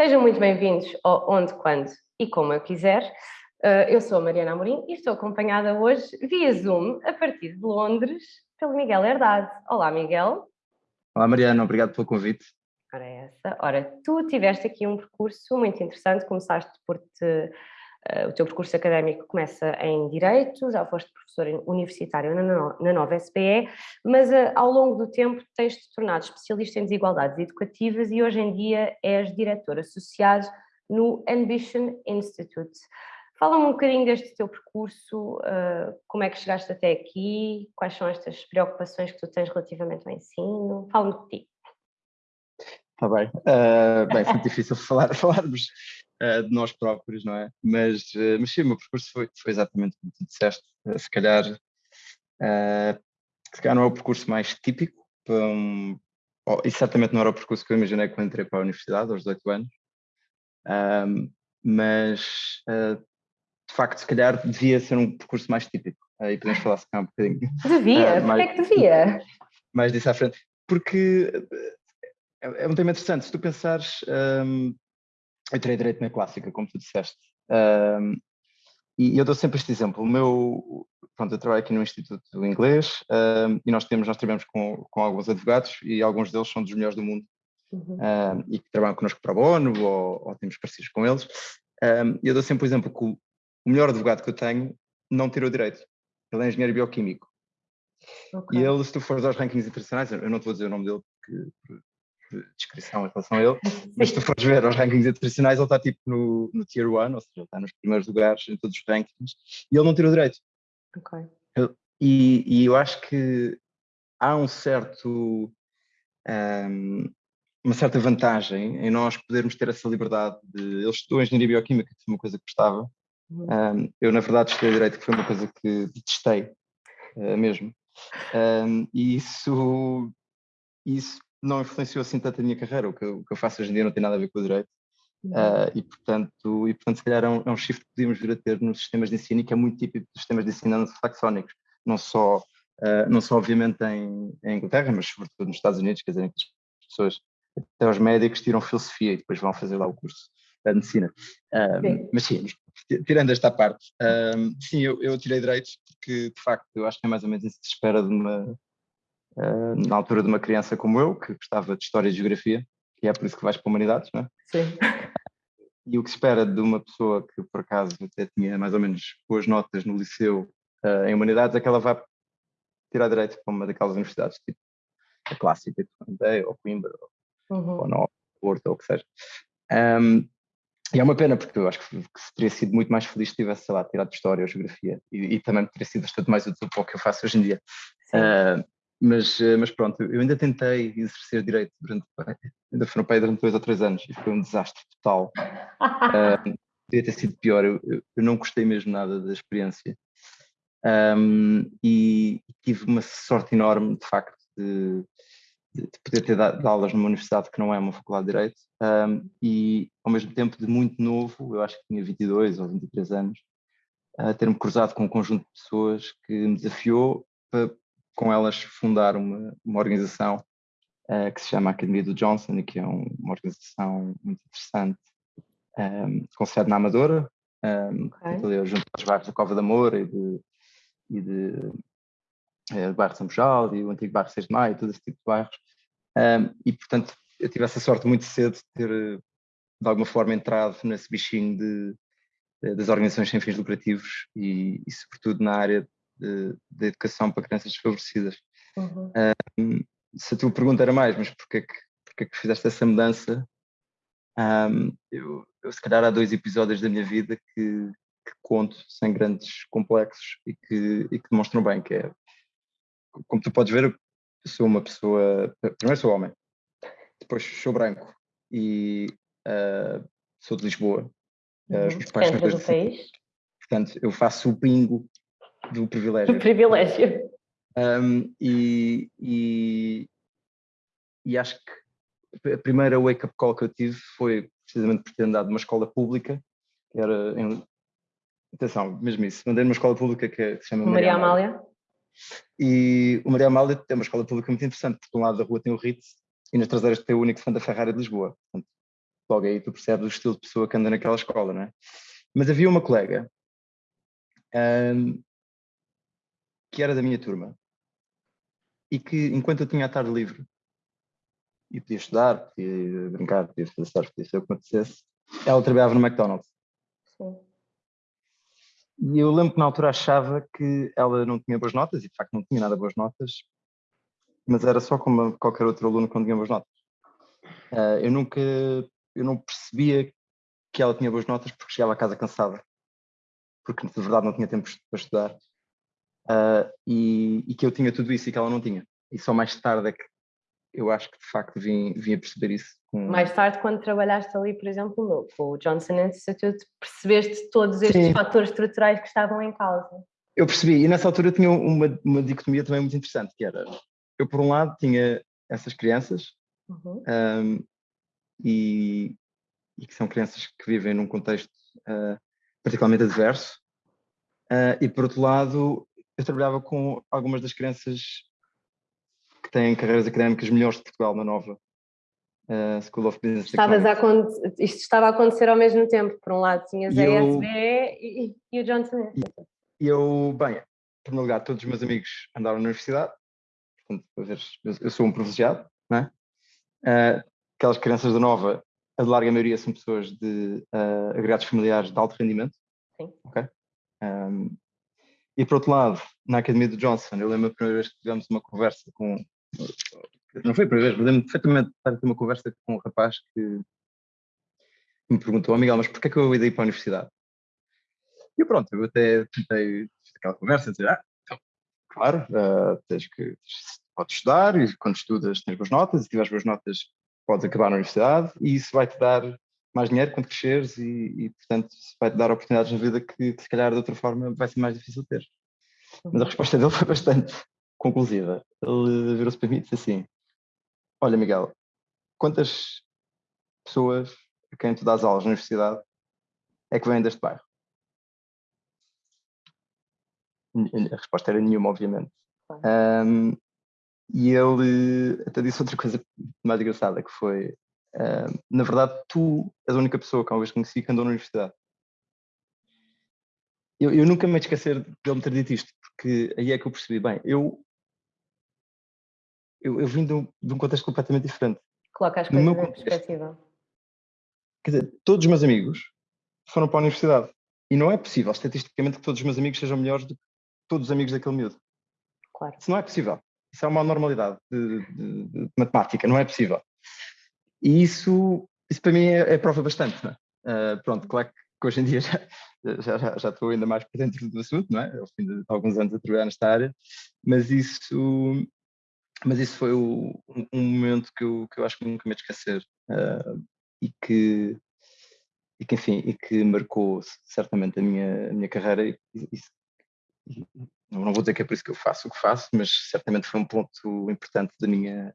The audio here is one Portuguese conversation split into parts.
Sejam muito bem-vindos ao Onde, Quando e Como Eu Quiser. Eh, eu sou a Mariana Amorim e estou acompanhada hoje via Zoom, a partir de Londres, pelo Miguel Herdade. Olá, Miguel. Olá, Mariana, obrigado pelo convite. Ora, é essa. Ora, tu tiveste aqui um percurso muito interessante, começaste por te o teu percurso académico começa em Direito, já foste professor universitário na, nova SPE, mas uh, ao longo do tempo tens-te tornado especialista em desigualdades educativas e hoje em dia és diretor associado no Ambition Institute. Fala-me um bocadinho deste teu percurso, uh, como é que chegaste até aqui, quais são estas preocupações que tu tens relativamente ao ensino, fala-me de ti. Está bem, uh, bem, foi difícil falar, falarmos uh, de nós próprios, não é? Mas, uh, mas sim, o meu percurso foi, foi exatamente como tu disseste, uh, se calhar se calhar não é o percurso mais típico, um, oh, e certamente não era o percurso que eu imaginei quando entrei para a universidade, aos 18 anos, um, mas de facto se calhar devia ser um percurso mais típico, aí podemos falar se calhar um bocadinho. Devia? Uh, mais, Porquê é que devia? Mais disso à frente, porque é, é um tema interessante, se tu pensares um, eu tirei direito na clássica, como tu disseste. Um, e eu dou sempre este exemplo. O meu, pronto, eu trabalho aqui no Instituto do Inglês um, e nós temos, nós trabalhamos com, com alguns advogados e alguns deles são dos melhores do mundo uhum. um, e que trabalham connosco para o ONU ou, ou temos parceiros com eles. E eu dou sempre o exemplo que o, o, melhor advogado que eu tenho não tirou direito. Ele é engenheiro bioquímico. Okay. E ele, se tu fores aos rankings internacionais, eu não te vou dizer o nome dele porque de descrição em relação a ele, mas se tu fores ver os rankings internacionais, ele está tipo no, no Tier 1, ou seja, ele está nos primeiros lugares em todos os rankings, e ele não tira o direito. Ok. E, e eu acho que há um certo. Um, uma certa vantagem em nós podermos ter essa liberdade de. Eu estou em engenharia bioquímica, que foi uma coisa que gostava. Uhum. Um, eu, na verdade, estudei direito, que foi uma coisa que detestei uh, mesmo. Um, e isso, isso não influenciou assim tanto a minha carreira. O que, eu, o que eu faço hoje em dia não tem nada a ver com o direito. Uh, e, portanto, e, portanto, se calhar é um, é um shift que podíamos vir a ter nos sistemas de ensino e que é muito típico dos sistemas de ensino anglo-saxónicos, não só, uh, não só obviamente em, em, Inglaterra, mas sobretudo nos Estados Unidos, quer dizer, que as pessoas, até os médicos, tiram filosofia e depois vão fazer lá o curso de medicina. Uh, mas sim, tirando esta parte, sim, eu, eu tirei direitos porque, de facto, eu acho que é mais ou menos isso que se espera de uma, na altura de uma criança como eu, que gostava de História e Geografia, e é por isso que vais para Humanidades, não é? Sim. E o que se espera de uma pessoa que, por acaso, até tinha mais ou menos boas notas no liceu uh, em Humanidades, é que ela vá tirar direito para uma daquelas universidades, tipo a clássica, ou Coimbra, uhum. ou Nova, Porto, ou o que seja. Um, e é uma pena, porque eu acho que, que teria sido muito mais feliz se tivesse, sei lá, tirado História ou Geografia, e, e também teria sido bastante mais útil para o que eu faço hoje em dia. Uh, mas, eh, mas pronto, eu ainda tentei exercer direito durante, ainda fui no pai durante dois ou três anos e foi um desastre total. uh, podia ter sido pior, eu, eu, não gostei mesmo nada da experiência. Um, e tive uma sorte enorme, de facto, de, de poder ter dado aulas numa universidade que não é uma faculdade de Direito um, e, ao mesmo tempo, de muito novo, eu acho que tinha 22 ou 23 anos, uh, ter-me cruzado com um conjunto de pessoas que me desafiou para com elas fundar uma, uma organização uh, que se chama Academia do Johnson e que é um, uma organização muito interessante, um, ehm, com sede na Amadora, um, ehm, okay. junto aos bairros da Cova da Moura e de, e de, é, bairro de São Bujal e o antigo bairro 6 de Maio, todo esse tipo de bairros. Um, ehm, e, portanto, eu tive essa sorte muito cedo de ter, de alguma forma, entrado nesse bichinho de, de, das organizações sem fins lucrativos e, e sobretudo, na área de, de educação para crianças desfavorecidas. Uhum. Um, se a tua pergunta era mais, mas porquê que, porquê que fizeste essa mudança? Um, eu, eu, se calhar há dois episódios da minha vida que, que conto sem grandes complexos e que, e que demonstram bem que é, como tu podes ver, eu sou uma pessoa, primeiro sou homem, depois sou branco e uh, sou de Lisboa. Uhum. Os meus pais são do país. Portanto, eu faço o bingo do privilégio. Do privilégio. Um, e, e, e, acho que a primeira wake-up call que eu tive foi precisamente por ter andado numa escola pública, que era em, atenção, mesmo isso, andei numa escola pública que, que se chama Maria, Maria Amália. Amália. E o Maria Amália é uma escola pública muito interessante, porque de um lado da rua tem o Ritz e nas traseiras tem o único fã da Ferrari de Lisboa. Portanto, logo aí tu percebes o estilo de pessoa que anda naquela escola, não é? Mas havia uma colega um, que era da minha turma e que enquanto eu tinha a tarde livre e podia estudar, podia brincar, podia fazer stars, podia ser o que acontecesse, ela trabalhava no McDonald's. Sim. E eu lembro que na altura achava que ela não tinha boas notas, e de facto não tinha nada boas notas, mas era só como qualquer outro aluno que não tinha boas notas. Uh, eu nunca, eu não percebia que ela tinha boas notas porque chegava a casa cansada, porque de verdade não tinha tempo para estudar, uh, e, e, que eu tinha tudo isso e que ela não tinha. E só mais tarde é que eu acho que de facto vim, vim a perceber isso. Com... Mais tarde, quando trabalhaste ali, por exemplo, no, com o Johnson Institute, percebeste todos estes Sim. fatores estruturais que estavam em causa. Eu percebi, e nessa altura eu tinha uma, uma dicotomia também muito interessante, que era, eu por um lado tinha essas crianças, uhum. um, e, e, que são crianças que vivem num contexto uh, particularmente adverso, uh, e por outro lado eu trabalhava com algumas das crianças que têm carreiras académicas melhores de Portugal na Nova uh, School of Business Estavas a Isto estava a acontecer ao mesmo tempo. Por um lado tinhas e a eu... e, e, o Johnson. E eu, bem, em primeiro lugar, todos os meus amigos andaram na universidade, portanto, eu sou um privilegiado, não é? Uh, aquelas crianças da Nova, a de larga maioria são pessoas de uh, agregados familiares de alto rendimento. Sim. Ok? Um, e por outro lado, na Academia do Johnson, eu lembro a primeira vez que tivemos uma conversa com. Não foi a primeira vez, mas lembro perfeitamente de ter uma conversa com um rapaz que me perguntou: oh, Miguel, mas porquê é que eu ia ir para a universidade? E pronto, eu até tentei aquela conversa, dizer: ah, então, claro, uh, tens que. Podes estudar e quando estudas tens boas notas, e se tiveres boas notas podes acabar na universidade e isso vai-te dar mais dinheiro quando cresceres e, e portanto, vai-te dar oportunidades na vida que, se calhar, de outra forma, vai ser mais difícil ter. Mas a resposta dele foi bastante conclusiva. Ele virou-se para mim e disse assim: Olha, Miguel, quantas pessoas a quem tu dás aulas na universidade é que vêm deste bairro? A resposta era nenhuma, obviamente. Um, e ele até disse outra coisa mais engraçada, que foi Uh, na verdade, tu és a única pessoa que uma vez conheci que andou na universidade. Eu, eu nunca me esquecer de ele me ter dito isto, porque aí é que eu percebi, bem, eu, eu, eu vim de um, de um contexto completamente diferente. Coloca as coisas em contexto, perspectiva. Quer dizer, todos os meus amigos foram para a universidade. E não é possível, estatisticamente, que todos os meus amigos sejam melhores do que todos os amigos daquele miúdo. Claro. Isso não é possível. Isso é uma normalidade de, de, de matemática, não é possível. E isso, isso para mim é, é prova bastante. Uh, pronto, claro que hoje em dia já, já, já, já, estou ainda mais por dentro do assunto, não é? Ao fim de alguns anos a trabalhar nesta área, mas isso, mas isso foi o, um momento que eu, que eu acho que nunca me esquecer uh, e que e que enfim e que marcou certamente a minha a minha carreira e, e, e, não vou dizer que é por isso que eu faço o que faço mas certamente foi um ponto importante da minha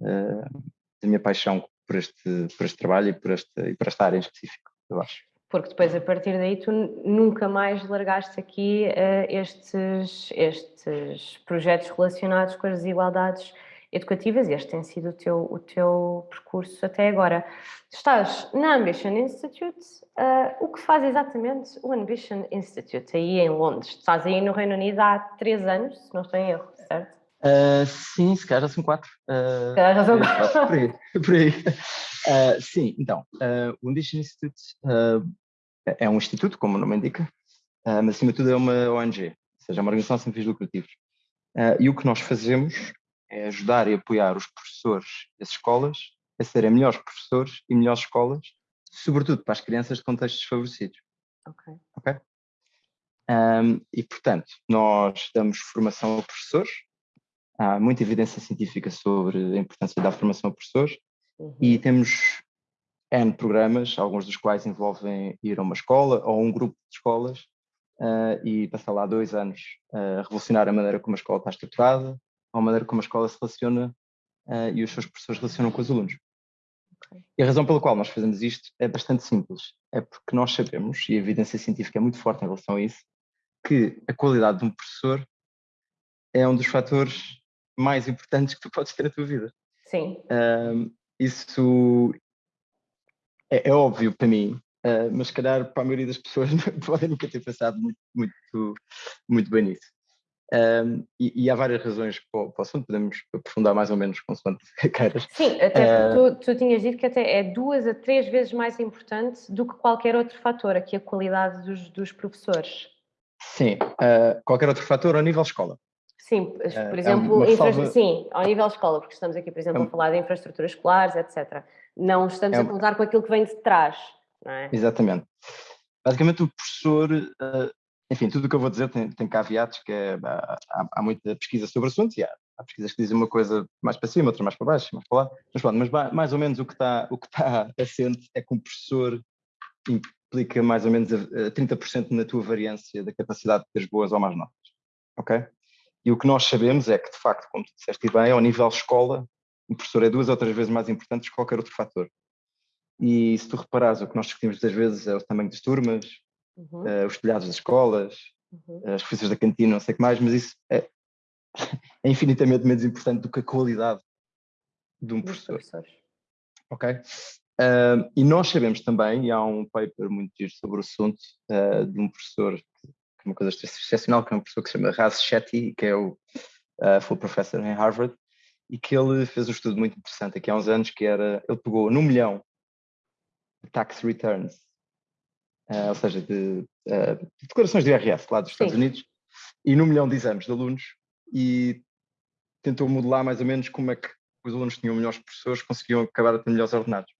uh, da minha paixão por este, por este trabalho e por, e por esta área em específico, eu acho. Porque depois, a partir daí, tu nunca mais largaste aqui uh, estes, estes projetos relacionados com as desigualdades educativas este tem sido o teu, o teu percurso até agora. Estás na Ambition Institute, uh, o que faz exatamente o Ambition Institute aí em Londres? Estás aí no Reino Unido há três anos, se não estou em erro, certo? Uh, sim, se calhar já são quatro. Uh, se calhar já são quatro. Por aí. Por aí. Uh, sim, então, o Ambition Institute é um instituto, como o nome indica, mas acima de tudo é uma ONG, ou seja, é uma organização sem fins lucrativos. e o que nós fazemos é ajudar e apoiar os professores das escolas a serem melhores professores e melhores escolas, sobretudo para as crianças de contextos desfavorecidos. Ok. Ok? Um, e, portanto, nós damos formação a professores, há muita evidência científica sobre a importância da formação a professores uhum. e temos N programas, alguns dos quais envolvem ir a uma escola ou um grupo de escolas uh, e passar lá dois anos a revolucionar a maneira como a escola está estruturada, ou a maneira como a escola se relaciona uh, e os seus professores relacionam com os alunos. Okay. E a razão pela qual nós fazemos isto é bastante simples. É porque nós sabemos, e a evidência científica é muito forte em relação a isso, que a qualidade de um professor é um dos fatores mais importantes que tu podes ter na tua vida. Sim. Um, isso, é, é óbvio para mim, uh, mas se calhar para a maioria das pessoas podem nunca ter pensado muito, muito, muito bem nisso. Um, e, e, há várias razões para o, para o assunto, podemos aprofundar mais ou menos consoante queiras. Sim, até uh, tu, tu, tinhas dito que até é duas a três vezes mais importante do que qualquer outro fator, aqui a qualidade dos, dos professores. Sim, uh, qualquer outro fator ao nível escola. Sim, por exemplo, é infra... sim, ao nível escola, porque estamos aqui, por exemplo, é a falar de infraestruturas escolares, etc. Não estamos é a contar com aquilo que vem de trás, não é? Exatamente. Basicamente, o professor enfim, tudo o que eu vou dizer tem, tem caveatos, que é, há, há, muita pesquisa sobre assuntos e há, há, pesquisas que dizem uma coisa mais para cima, outra mais para baixo, mais para lá, mas pronto, mas mais ou menos o que está, o que está assente é que um professor implica mais ou menos a, a 30% na tua variância da capacidade de ter boas ou más notas, ok? E o que nós sabemos é que, de facto, como tu disseste bem, ao nível escola, o professor é duas ou três vezes mais importante que qualquer outro fator. E se tu reparares, o que nós discutimos muitas vezes é o tamanho das turmas, uhum. uh, os telhados das escolas, uhum. as refeições da cantina, não sei o que mais, mas isso é, é, infinitamente menos importante do que a qualidade de um professor. Ok? Uh, e nós sabemos também, e há um paper muito giro sobre o assunto, uh, de um professor, uma coisa excepcional, que é um professor que se chama Raz Shetty, que é o uh, full professor em Harvard, e que ele fez um estudo muito interessante aqui há uns anos, que era, ele pegou num milhão de tax returns uh, ou seja, de, uh, de, declarações de IRS lá dos Estados Sim. Unidos, e num milhão de exames de alunos, e tentou modelar mais ou menos como é que os alunos tinham melhores professores conseguiam acabar a ter melhores ordenados.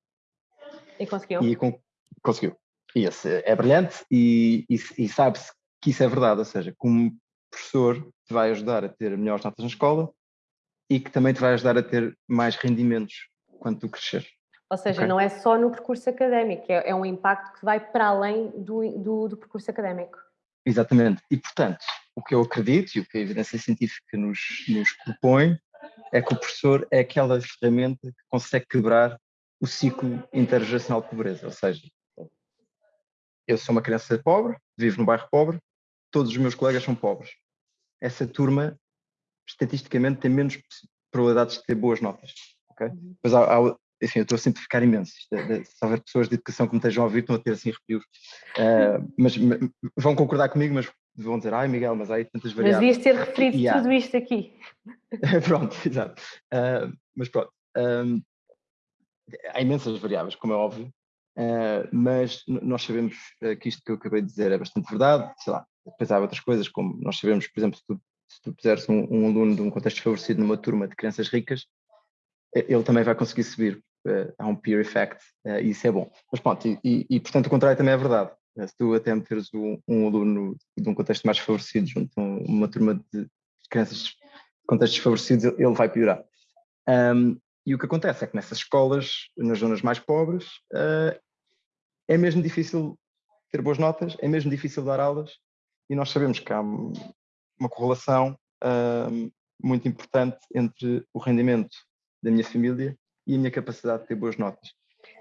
E conseguiu? E com, conseguiu. E esse é brilhante e, e, e sabe-se que isso é verdade, ou seja, como professor te vai ajudar a ter melhores notas na escola e que também te vai ajudar a ter mais rendimentos quando tu cresceres. Ou seja, okay. não é só no percurso académico, é, é, um impacto que vai para além do, do, do, percurso académico. Exatamente. E, portanto, o que eu acredito e o que a evidência científica nos, nos propõe é que o professor é aquela ferramenta que consegue quebrar o ciclo intergeracional de pobreza. Ou seja, eu sou uma criança pobre, vivo num bairro pobre, todos os meus colegas são pobres. Essa turma, estatisticamente, tem menos probabilidades de ter boas notas. Okay? Uhum. Depois há, há, enfim, eu estou a simplificar imenso. Se houver pessoas de educação que me estejam a ouvir, estão a ter assim arrepios. Uh, mas vão concordar comigo, mas vão dizer, ai Miguel, mas há aí tantas variáveis. Mas devias ter referido e, tudo isto aqui. pronto, exato. Uh, mas pronto, um, há imensas variáveis, como é óbvio, uh, mas nós sabemos que isto que eu acabei de dizer é bastante verdade, sei lá, depois há outras coisas, como nós sabemos, por exemplo, se tu, se tu puseres um, um aluno de um contexto favorecido numa turma de crianças ricas, ele também vai conseguir subir uh, há um peer effect uh, e isso é bom. Mas pronto, e, e, e, portanto o contrário também é verdade. Uh, se tu até meteres um, um, aluno de um contexto mais favorecido junto a uma turma de crianças de contextos favorecidos, ele vai piorar. Um, e o que acontece é que nessas escolas, nas zonas mais pobres, é mesmo difícil ter boas notas, é mesmo difícil dar aulas e nós sabemos que há uma correlação muito importante entre o rendimento da minha família e a minha capacidade de ter boas notas.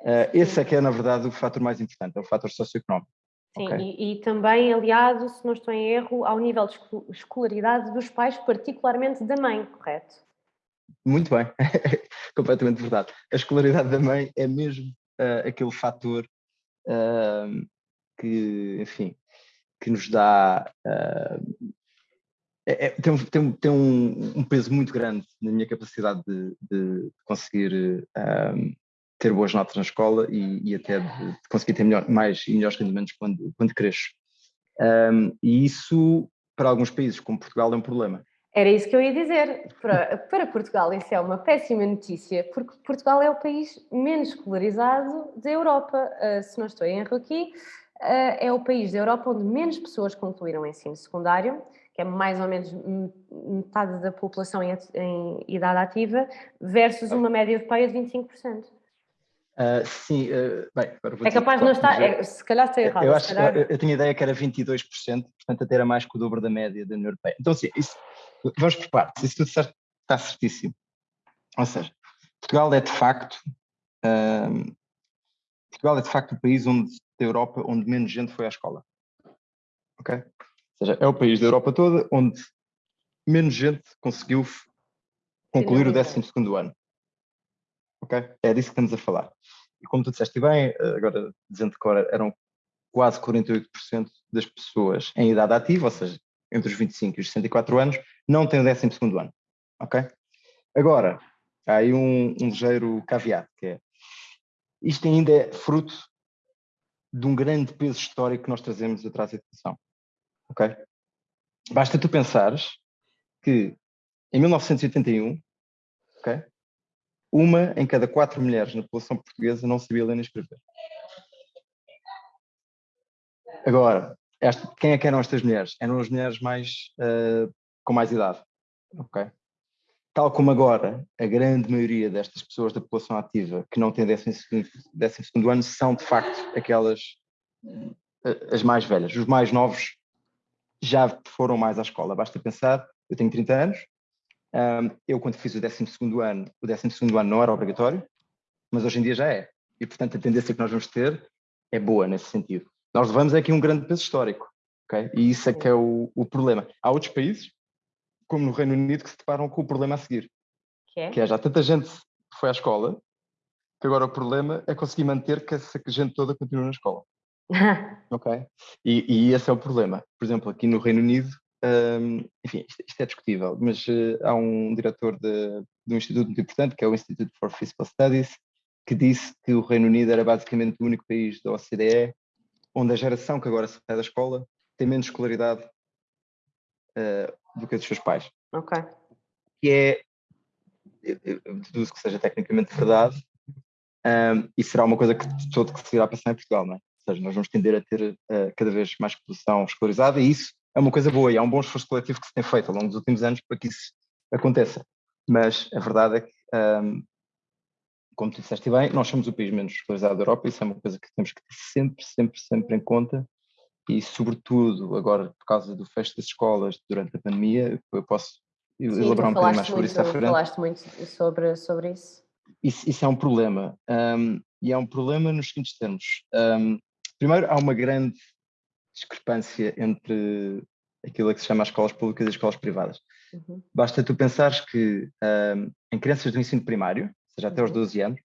Uh, esse é que é, na verdade, o fator mais importante, é o fator socioeconómico. Sim, okay? e, e, também aliado, se não estou em erro, ao nível de escolaridade dos pais, particularmente da mãe, correto? Muito bem, completamente verdade. A escolaridade da mãe é mesmo uh, aquele fator uh, que, enfim, que nos dá uh, é, tem, tem, tem um, um, peso muito grande na minha capacidade de, de conseguir um, ter boas notas na escola e, e até de, de, conseguir ter melhor, mais e melhores rendimentos quando, quando cresço. Um, e isso, para alguns países, como Portugal, é um problema. Era isso que eu ia dizer. Para, para Portugal, isso é uma péssima notícia, porque Portugal é o país menos escolarizado da Europa. Uh, se não estou em erro aqui, é o país da Europa onde menos pessoas concluíram o ensino secundário que é mais ou menos metade da população em, em idade ativa, versus uma média europeia de 25%. Uh, ah, sim, uh, bem, é capaz de não estar, é, se calhar está errado. Eu, acho, calhar... eu, eu tinha ideia que era 22%, portanto até era mais que o dobro da média da União Europeia. Então, sim, isso, vamos por partes, isso tudo certo, está certíssimo. Ou seja, Portugal é de facto, uh, Portugal é de facto o país onde, da Europa onde menos gente foi à escola. Ok? Ou seja, é o país da Europa toda onde menos gente conseguiu concluir o 12 ano. Ok? É disso que estamos a falar. como tu disseste bem, agora dizendo que eram quase 48% das pessoas em idade ativa, ou seja, entre os 25 e os 64 anos, não têm o 12 ano. Ok? Agora, há aí um, um ligeiro caveat, que é isto ainda é fruto de um grande peso histórico que nós trazemos atrás da educação. Ok? Basta tu pensares que em 1981, ok? Uma em cada quatro mulheres na população portuguesa não sabia ler nem escrever. Agora, esta, quem é que eram estas mulheres? Eram as mulheres mais uh, com mais idade, ok? Tal como agora, a grande maioria destas pessoas da população ativa que não têm 12 ano são, de facto, aquelas uh, as mais velhas. Os mais novos já foram mais à escola. Basta pensar, eu tenho 30 anos, eu quando fiz o 12 ano, o 12 ano não era obrigatório, mas hoje em dia já é. E, portanto, a tendência que nós vamos ter é boa nesse sentido. Nós levamos aqui um grande peso histórico, ok? E isso é que é o, o problema. Há outros países, como no Reino Unido, que se deparam com o problema a seguir. Que é? Que é já tanta gente foi à escola, que agora o problema é conseguir manter que essa gente toda continue na escola. ok? E, e, esse é o problema. Por exemplo, aqui no Reino Unido, um, enfim, isto, isto, é discutível, mas uh, há um diretor de, de um instituto muito importante, que é o Institute for Fiscal Studies, que disse que o Reino Unido era basicamente o único país da OCDE onde a geração que agora sai da escola tem menos escolaridade uh, do que a dos seus pais. Ok. Que é, eu, deduzo que seja tecnicamente verdade, um, e será uma coisa que todo que se irá passar em Portugal, não é? Ou seja, nós vamos tender a ter uh, cada vez mais população escolarizada e isso é uma coisa boa e há um bom esforço coletivo que se tem feito ao longo dos últimos anos para que isso aconteça. Mas a verdade é que, um, como tu disseste bem, nós somos o país menos escolarizado da Europa, isso é uma coisa que temos que ter sempre, sempre, sempre em conta e sobretudo agora por causa do fecho das escolas durante a pandemia, eu posso Sim, elaborar um bocadinho mais sobre muito, isso à frente. Falaste muito sobre, sobre isso. Isso, isso é um problema um, e é um problema nos seguintes termos. Um, primeiro, há uma grande discrepância entre aquilo que se chama as escolas públicas e as escolas privadas. Uhum. Basta tu pensares que um, em crianças do ensino primário, ou seja, até aos 12 uhum. anos,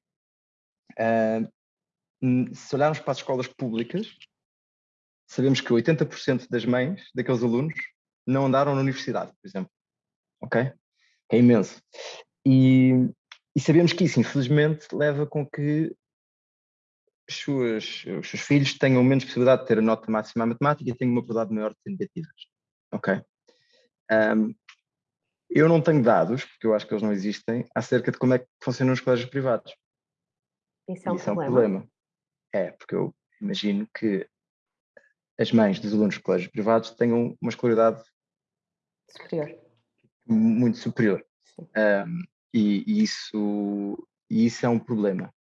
um, se olharmos para as escolas públicas, sabemos que 80% das mães daqueles alunos não andaram na universidade, por exemplo. Ok? É imenso. E, e sabemos que isso, infelizmente, leva com que os seus, os seus filhos tenham menos possibilidade de ter a nota máxima à matemática e tenham uma probabilidade maior de ter negativas. Ok? Um, eu não tenho dados, porque eu acho que eles não existem, acerca de como é que funcionam os colégios privados. Isso é um, Isso problema. É, um problema. é, porque eu imagino que as mães dos alunos de colégios privados tenham uma escolaridade superior. muito superior. Um, e, e, isso, e isso é um problema.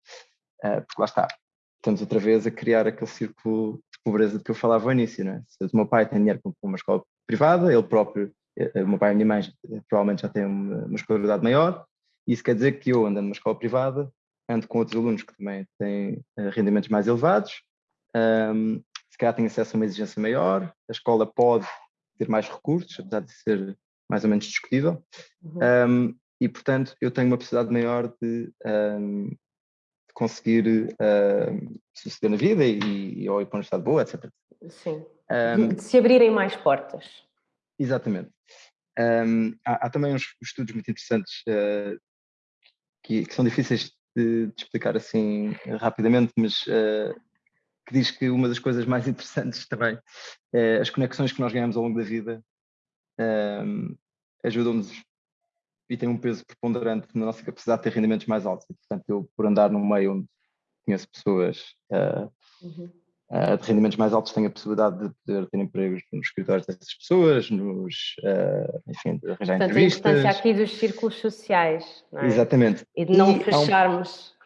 Uh, porque lá está, estamos outra vez a criar aquele círculo de pobreza de que eu falava ao início, não é? Se o meu pai tem dinheiro para uma escola privada, ele próprio, eh, o meu pai e a minha mãe provavelmente já têm uma, uma escolaridade maior, isso quer dizer que eu ando numa escola privada, ando com outros alunos que também têm rendimentos mais elevados, um, calhar têm acesso a uma exigência maior, a escola pode ter mais recursos, apesar de ser mais ou menos discutível, uhum. um, e portanto eu tenho uma possibilidade maior de um, conseguir uh, suceder na vida e, e ou ir para um estado boa, etc. Sim. De se abrirem mais portas. Exatamente. Há, há, também uns estudos muito interessantes uh, que, que, são difíceis de, de, explicar assim rapidamente, mas uh, que diz que uma das coisas mais interessantes também é as conexões que nós ganhamos ao longo da vida um, ajudam-nos e tem um peso preponderante na nossa capacidade de ter rendimentos mais altos. E, portanto, eu, por andar num meio onde conheço pessoas uh, uhum. uh, de rendimentos mais altos, tenho a possibilidade de poder ter empregos nos escritórios dessas pessoas, nos, uh, enfim, de arranjar portanto, entrevistas. a importância aqui dos círculos sociais, não é? Exatamente. E de não e fecharmos...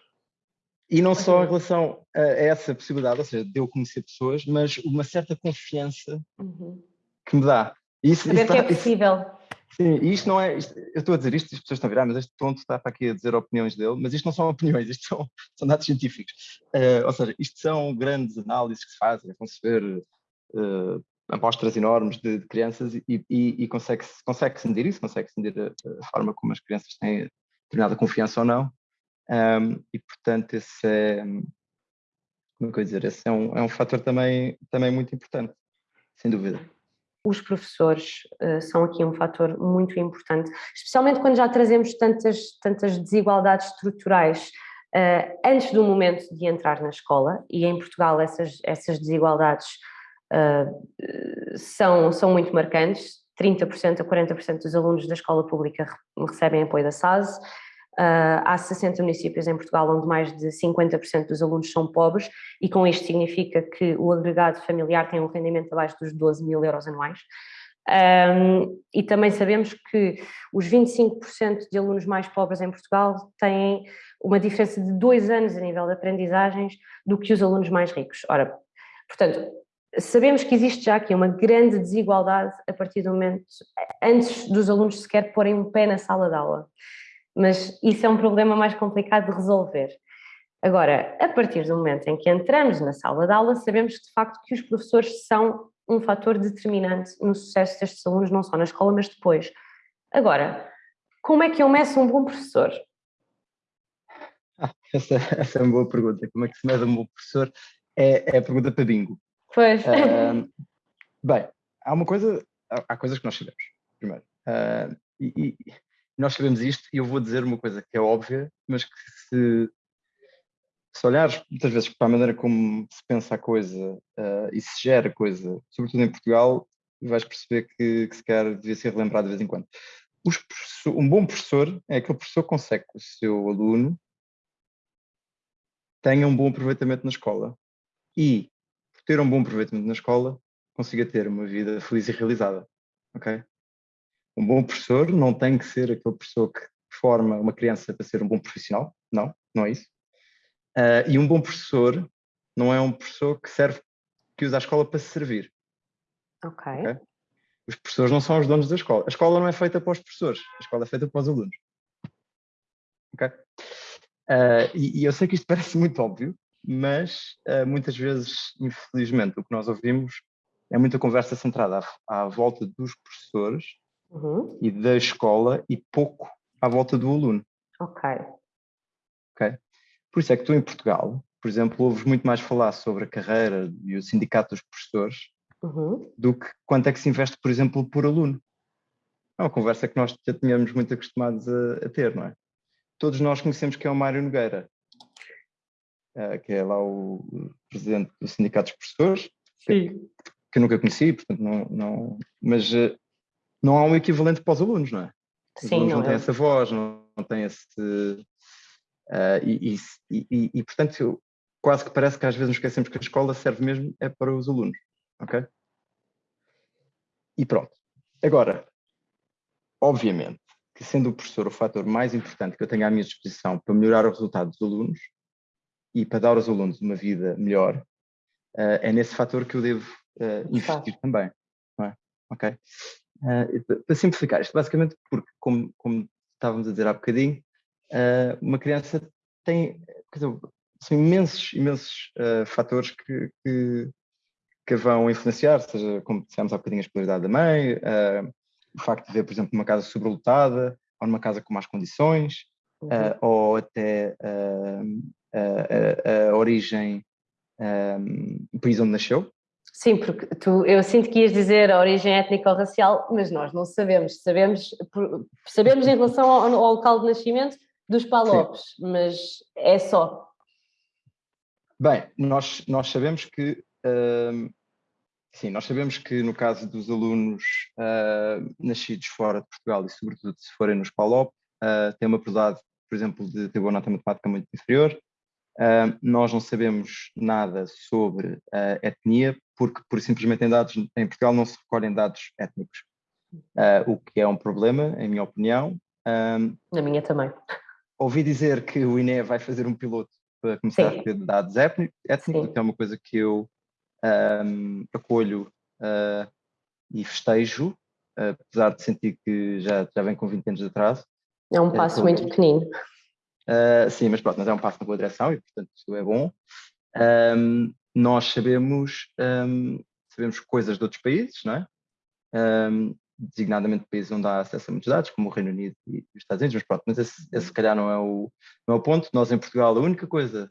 E não só em relação a essa possibilidade, ou seja, de eu conhecer pessoas, mas uma certa confiança uhum. que me dá. Isso, Saber isso que é possível. Isso, Sim, e isto não é. Isto, eu estou a dizer isto, as pessoas estão a virar, mas este ponto está para aqui a dizer opiniões dele, mas isto não são opiniões, isto são, são dados científicos. Uh, ou seja, isto são grandes análises que se fazem, vão-se ver uh, amostras enormes de, de crianças e, e, e consegue-se consegue -se medir isso, consegue-se medir a, a, forma como as crianças têm determinada confiança ou não. Um, e portanto, esse é, como é que eu dizer, esse é um, é um fator também, também muito importante, sem dúvida. Os professores uh, são aqui um fator muito importante, especialmente quando já trazemos tantas, tantas desigualdades estruturais uh, antes do momento de entrar na escola, e em Portugal essas, essas desigualdades uh, são, são muito marcantes, 30% a 40% dos alunos da escola pública recebem apoio da SAS, Uh, há 60 municípios em Portugal onde mais de 50% dos alunos são pobres e com isto significa que o agregado familiar tem um rendimento abaixo dos 12 mil euros anuais. Um, e também sabemos que os 25% de alunos mais pobres em Portugal têm uma diferença de dois anos a nível de aprendizagens do que os alunos mais ricos. Ora, portanto, sabemos que existe já aqui uma grande desigualdade a partir do momento, antes dos alunos sequer porem um pé na sala de aula mas isso é um problema mais complicado de resolver. Agora, a partir do momento em que entramos na sala de aula, sabemos de facto que os professores são um fator determinante no sucesso destes alunos, não só na escola, mas depois. Agora, como é que eu meço um bom professor? Ah, essa, essa, é uma boa pergunta. Como é que se mede um bom professor? É, é a pergunta para bingo. Pois. Uh, bem, há uma coisa, há, há coisas que nós sabemos, primeiro. Uh, e, e, nós sabemos isto e eu vou dizer uma coisa que é óbvia, mas que se, se olhares muitas vezes para a maneira como se pensa a coisa uh, e se gera a coisa, sobretudo em Portugal, vais perceber que, que se quer devia ser relembrado de vez em quando. um bom professor é aquele professor que consegue que o seu aluno tenha um bom aproveitamento na escola e, por ter um bom aproveitamento na escola, consiga ter uma vida feliz e realizada. ok? Um bom professor não tem que ser aquele professor que forma uma criança para ser um bom profissional, não, não é isso. Uh, e um bom professor não é um professor que serve, que usa a escola para se servir. Ok. okay? Os professores não são os donos da escola. A escola não é feita para os professores, a escola é feita para os alunos. Ok? Uh, e, e, eu sei que isto parece muito óbvio, mas uh, muitas vezes, infelizmente, o que nós ouvimos é muita conversa centrada à, à volta dos professores uhum. e da escola e pouco à volta do aluno. Ok. Ok. Por isso é que tu em Portugal, por exemplo, ouves muito mais falar sobre a carreira e o sindicato dos professores uhum. do que quanto é que se investe, por exemplo, por aluno. É uma conversa que nós já tínhamos muito acostumados a, a ter, não é? Todos nós conhecemos que é o Mário Nogueira, uh, que é lá o presidente do sindicato dos professores, que, que, eu nunca conheci, portanto não, não mas uh, não há um equivalente para os alunos, não é? Os Sim, alunos não, não têm é. essa voz, não, não têm esse. Uh, e, e, e, e, portanto, quase que parece que às vezes nos esquecemos que a escola serve mesmo é para os alunos, ok? E pronto. Agora, obviamente, que sendo o professor o fator mais importante que eu tenho à minha disposição para melhorar o resultado dos alunos e para dar aos alunos uma vida melhor, uh, é nesse fator que eu devo uh, investir também, não é? Ok? Uh, para simplificar isto, basicamente porque, como, como, estávamos a dizer há bocadinho, uh, uma criança tem dizer, são imensos, imensos uh, fatores que, que, que, vão influenciar, seja, como dissemos há bocadinho, a escolaridade da mãe, o facto de ver, por exemplo, uma casa sobrelotada, ou numa casa com más condições, uhum. ou até a, a, a, origem, um, o país onde nasceu, Sim, porque tu, eu sinto que ias dizer a origem étnica ou racial, mas nós não sabemos. Sabemos, sabemos em relação ao, ao local de nascimento dos Palopes, Sim. mas é só. Bem, nós, nós sabemos que uh, sim, nós sabemos que no caso dos alunos uh, nascidos fora de Portugal e sobretudo se forem nos PALOP, uh, tem uma probabilidade, por exemplo, de ter boa nota matemática muito inferior, nós não sabemos nada sobre a etnia, porque por simplesmente em dados em Portugal não se recolhem dados étnicos, uh, o que é um problema, em minha opinião. Um, Na minha também. Ouvi dizer que o INE vai fazer um piloto para começar Sim. a ter dados étnicos, que é uma coisa que eu um, acolho uh, e festejo, apesar de sentir que já, já vem com 20 anos de atraso. É um passo muito pequenino. Uh, sim, mas pronto, mas é um passo na boa direção e, portanto, isso é bom. Um, nós sabemos, um, sabemos coisas de outros países, não é? Um, designadamente países onde há acesso a muitos dados, como o Reino Unido e os Estados Unidos, mas pronto, mas esse, esse se calhar não é, o, não é o ponto. Nós em Portugal, a única coisa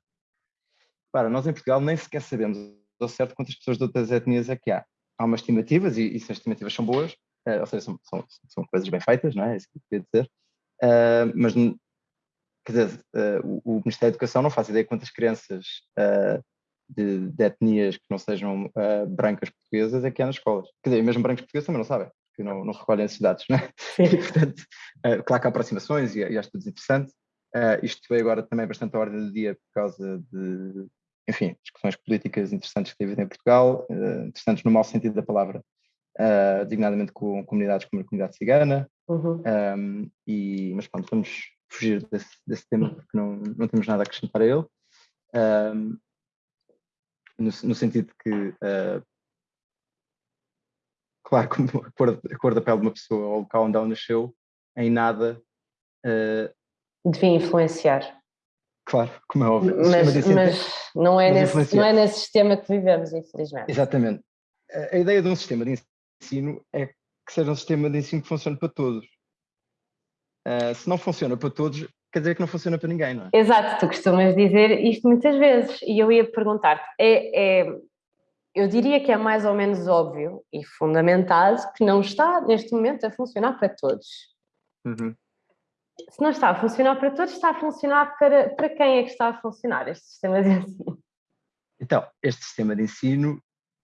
para nós em Portugal nem sequer sabemos ao certo quantas pessoas de outras etnias é que há. Há umas estimativas, e, e se as estimativas são boas, uh, ou seja, são, são, são, coisas bem feitas, não é? é isso que eu queria dizer. Uh, mas, quer dizer, uh, o, o, Ministério da Educação não faz ideia quantas crianças de, de, etnias que não sejam brancas portuguesas é que há nas escolas. Quer dizer, mesmo brancos portugueses também não sabem, porque não, não recolhem esses dados, não é? E, portanto, claro que há aproximações e, e há estudos interessantes. isto veio agora também bastante à ordem do dia por causa de enfim, discussões políticas interessantes que teve em Portugal, uh, interessantes no mau sentido da palavra, uh, designadamente com comunidades como a comunidade cigana, uhum. um, e, mas pronto, vamos fugir desse, desse, tema porque não, não temos nada a acrescentar a ele, um, no, no, sentido de que, uh, claro, como a cor, a cor, da pele de uma pessoa ou o local onde ela nasceu, em nada... Devia influenciar Claro, como é óbvio. Mas, mas não, é nesse, não é nesse sistema que vivemos, infelizmente. Exatamente. A, a ideia de um sistema de ensino é que seja um sistema de ensino que funcione para todos. Uh, se não funciona para todos, quer dizer que não funciona para ninguém, não é? Exato, tu costumas dizer isto muitas vezes e eu ia perguntar-te, é, é, eu diria que é mais ou menos óbvio e fundamentado que não está neste momento a funcionar para todos. Uhum se não está a funcionar para todos, está a funcionar para, para quem é que está a funcionar este sistema de ensino? Então, este sistema de ensino,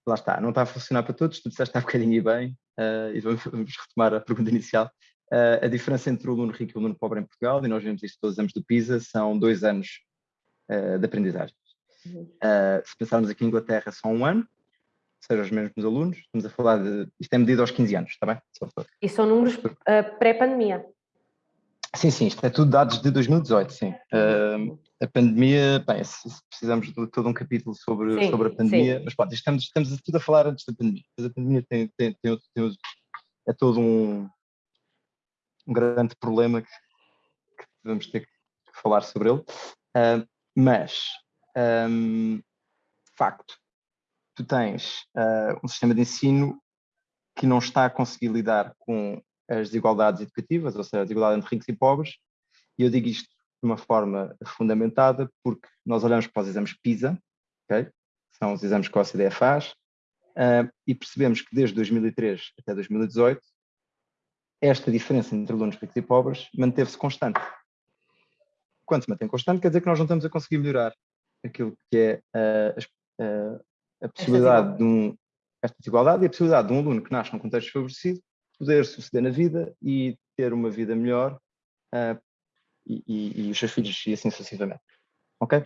lá está, não está a funcionar para todos, tu disseste há bocadinho e bem, uh, e vamos, vamos, retomar a pergunta inicial. Uh, a diferença entre o aluno rico e o aluno pobre em Portugal, e nós vemos isto todos os anos do PISA, são dois anos uh, de aprendizagem. Uhum. se pensarmos aqui em Inglaterra, são um ano, seja os mesmos alunos, estamos a falar de, isto é medido aos 15 anos, está bem? E são números pré-pandemia? Sim, sim, isto é tudo dados de 2018, sim. Uh, a pandemia, bem, precisamos de todo um capítulo sobre, sim, sobre a pandemia, sim. mas pronto, estamos, estamos tudo a falar antes da pandemia. Mas a pandemia tem, tem, tem, tem é todo um, um grande problema que, que, vamos ter que falar sobre ele. Uh, mas, um, facto, tu tens uh, um sistema de ensino que não está a conseguir lidar com as desigualdades educativas, ou seja, a desigualdade entre ricos e pobres, e eu digo isto de uma forma fundamentada porque nós olhamos para os exames PISA, okay? que são os exames que a OCDE faz, uh, e percebemos que desde 2003 até 2018 esta diferença entre alunos ricos e pobres manteve-se constante. Quando se mantém constante, quer dizer que nós não estamos a conseguir melhorar aquilo que é uh, uh, a possibilidade de um, esta desigualdade e a possibilidade de um aluno que nasce num contexto desfavorecido poder suceder na vida e ter uma vida melhor uh, e, e, e, os seus filhos e assim sucessivamente. Ok?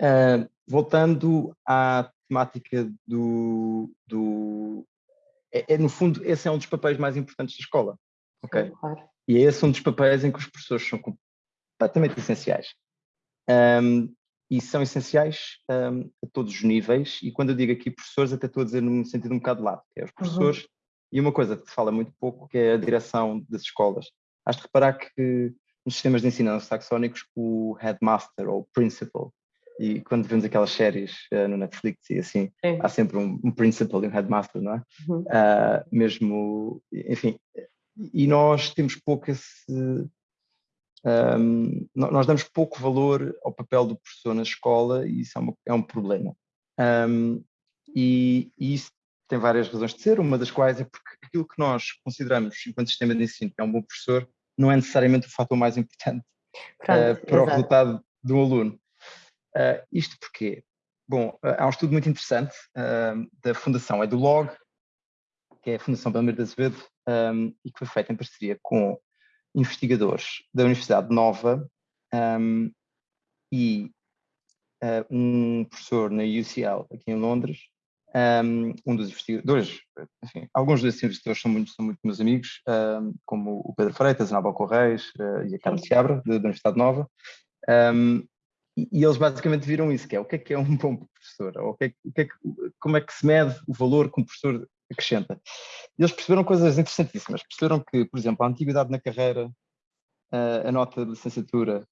Uh, voltando à temática do... do é, é, no fundo, esse é um dos papéis mais importantes da escola. Ok? Claro. E é esse um dos papéis em que os professores são completamente essenciais. Um, e são essenciais um, a todos os níveis, e quando eu digo aqui professores, até estou a dizer num sentido um bocado lado, que é os uhum. professores uhum. E uma coisa que se fala muito pouco, que é a direção das escolas. Has de reparar que nos sistemas de ensino saxónicos o headmaster ou principal, e quando vemos aquelas séries uh, no Netflix e assim, Sim. há sempre um, um, principal e um headmaster, não é? Uhum. Uh, mesmo, enfim, e nós temos pouco esse... Um, nós damos pouco valor ao papel do professor na escola e isso é, uma, é um problema. Um, e, e, isso tem várias razões de ser, uma das quais é porque aquilo que nós consideramos enquanto sistema de ensino que é um bom professor não é necessariamente o fator mais importante Pronto, uh, para exato. o resultado de um aluno. Uh, isto porque, bom, uh, há um estudo muito interessante da Fundação EduLog, que é a Fundação Belmiro de Azevedo, um, e que foi feita em parceria com investigadores da Universidade Nova um, e um professor na UCL aqui em Londres, um, dos investigadores, enfim, alguns desses investigadores são muito, são muito meus amigos, um, como o Pedro Freitas, a Nabal Correis uh, e a Carlos Seabra, da Universidade Nova, um, e, eles basicamente viram isso, que é o que é que é um bom professor, ou o que é, o que é que, como é que se mede o valor que um professor acrescenta. E eles perceberam coisas interessantíssimas, perceberam que, por exemplo, a antiguidade na carreira, uh, a nota de licenciatura,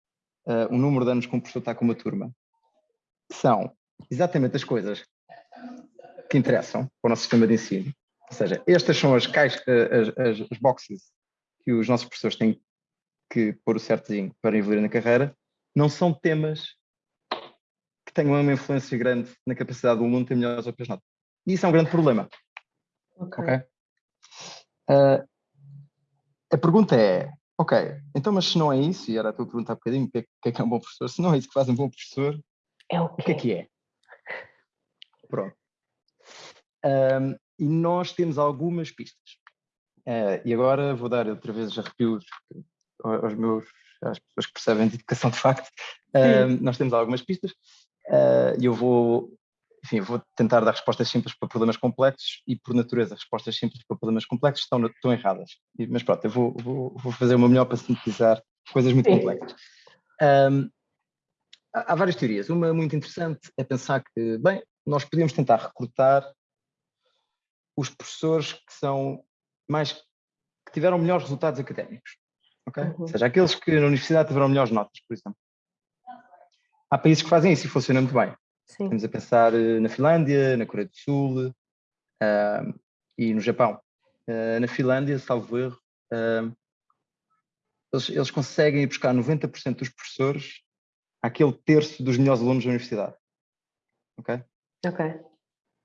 uh, o número de anos que um professor está com uma turma, são exatamente as coisas que interessam para o nosso sistema de ensino. Ou seja, estas são as, caixas, as, as, as boxes que os nossos professores têm que pôr o certinho para evoluir na carreira, não são temas que tenham uma influência grande na capacidade do aluno ter melhores ou piores notas. E isso é um grande problema. Ok. okay? Uh, a pergunta é, ok, então mas se não é isso, e era a tua pergunta há bocadinho, o que, é, que é, que é um bom professor? Se não é isso que faz um bom professor, é o, o que é que é? Pronto. Um, e nós temos algumas pistas. Uh, e agora vou dar outra vez arrepios aos meus, às pessoas que percebem de educação de facto. Uh, nós temos algumas pistas e eu vou, enfim, vou tentar dar respostas simples para problemas complexos e por natureza respostas simples para problemas complexos estão, estão erradas. Mas pronto, eu vou, vou, vou fazer o meu melhor para sintetizar coisas muito Sim. complexas. Um, há várias teorias. Uma muito interessante é pensar que, bem, nós podíamos tentar recrutar os professores que são mais que tiveram melhores resultados académicos, ok? Uhum. Ou seja, aqueles que na universidade tiveram melhores notas, por exemplo. Há países que fazem isso e funciona muito bem. Sim. Estamos a pensar eh, na Finlândia, na Coreia do Sul uh, e no Japão. Uh, na Finlândia, salvo erro, uh, eles, eles, conseguem ir buscar 90% dos professores àquele terço dos melhores alunos da universidade. Ok? Ok.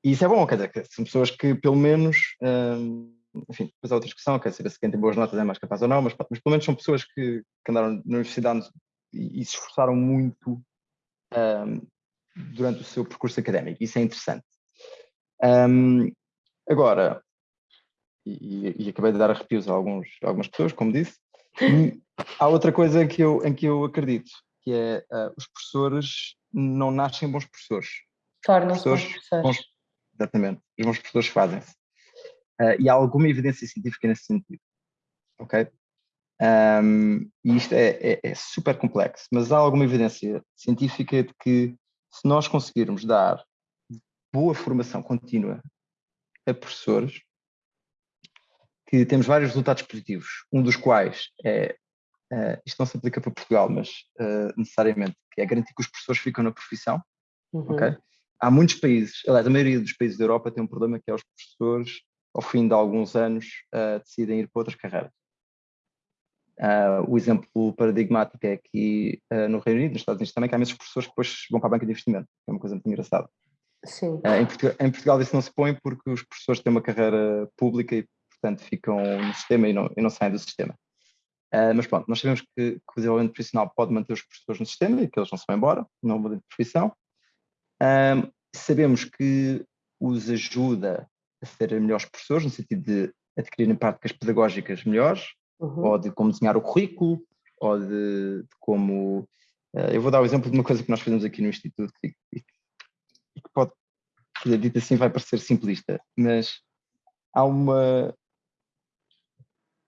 E isso é bom, quer dizer, são pessoas que pelo menos, um, enfim, depois há outra discussão, quer saber se quem tem boas notas é mais capaz ou não, mas, mas pelo menos são pessoas que, que andaram na universidade e, e se esforçaram muito um, durante o seu percurso académico, isso é interessante. Um, agora, e, e, acabei de dar arrepios a, alguns, a algumas pessoas, como disse, há outra coisa em que eu, em que eu acredito, que é uh, os professores não nascem bons professores. Tornam-se bons professores. Bons, exatamente. Os bons professores fazem-se. Uh, e há alguma evidência científica nesse sentido. Ok? Um, e isto é, é, é, super complexo, mas há alguma evidência científica de que se nós conseguirmos dar boa formação contínua a professores, que temos vários resultados positivos, um dos quais é, uh, isto não se aplica para Portugal, mas uh, necessariamente, que é garantir que os professores ficam na profissão, uhum. ok? há muitos países, aliás, a maioria dos países da Europa tem um problema que é os professores, ao fim de alguns anos, uh, decidem ir para outras carreiras. Uh, o exemplo paradigmático é aqui uh, no Reino Unido, nos Estados Unidos também, que há muitos professores que depois vão para a banca de investimento, é uma coisa muito engraçada. Sim. Em Portugal, em, Portugal, isso não se põe porque os professores têm uma carreira pública e, portanto, ficam no sistema e não, e não saem do sistema. mas pronto, nós sabemos que, que, o desenvolvimento profissional pode manter os professores no sistema e que eles não se vão embora, não mudam de profissão. Um, sabemos que os ajuda ser melhores professores, no sentido de adquirirem práticas pedagógicas melhores, uhum. ou de como desenhar o currículo, ou de, de como. Uh, eu vou dar o exemplo de uma coisa que nós fazemos aqui no Instituto, que, que, que pode, que dito assim, vai parecer simplista, mas há uma.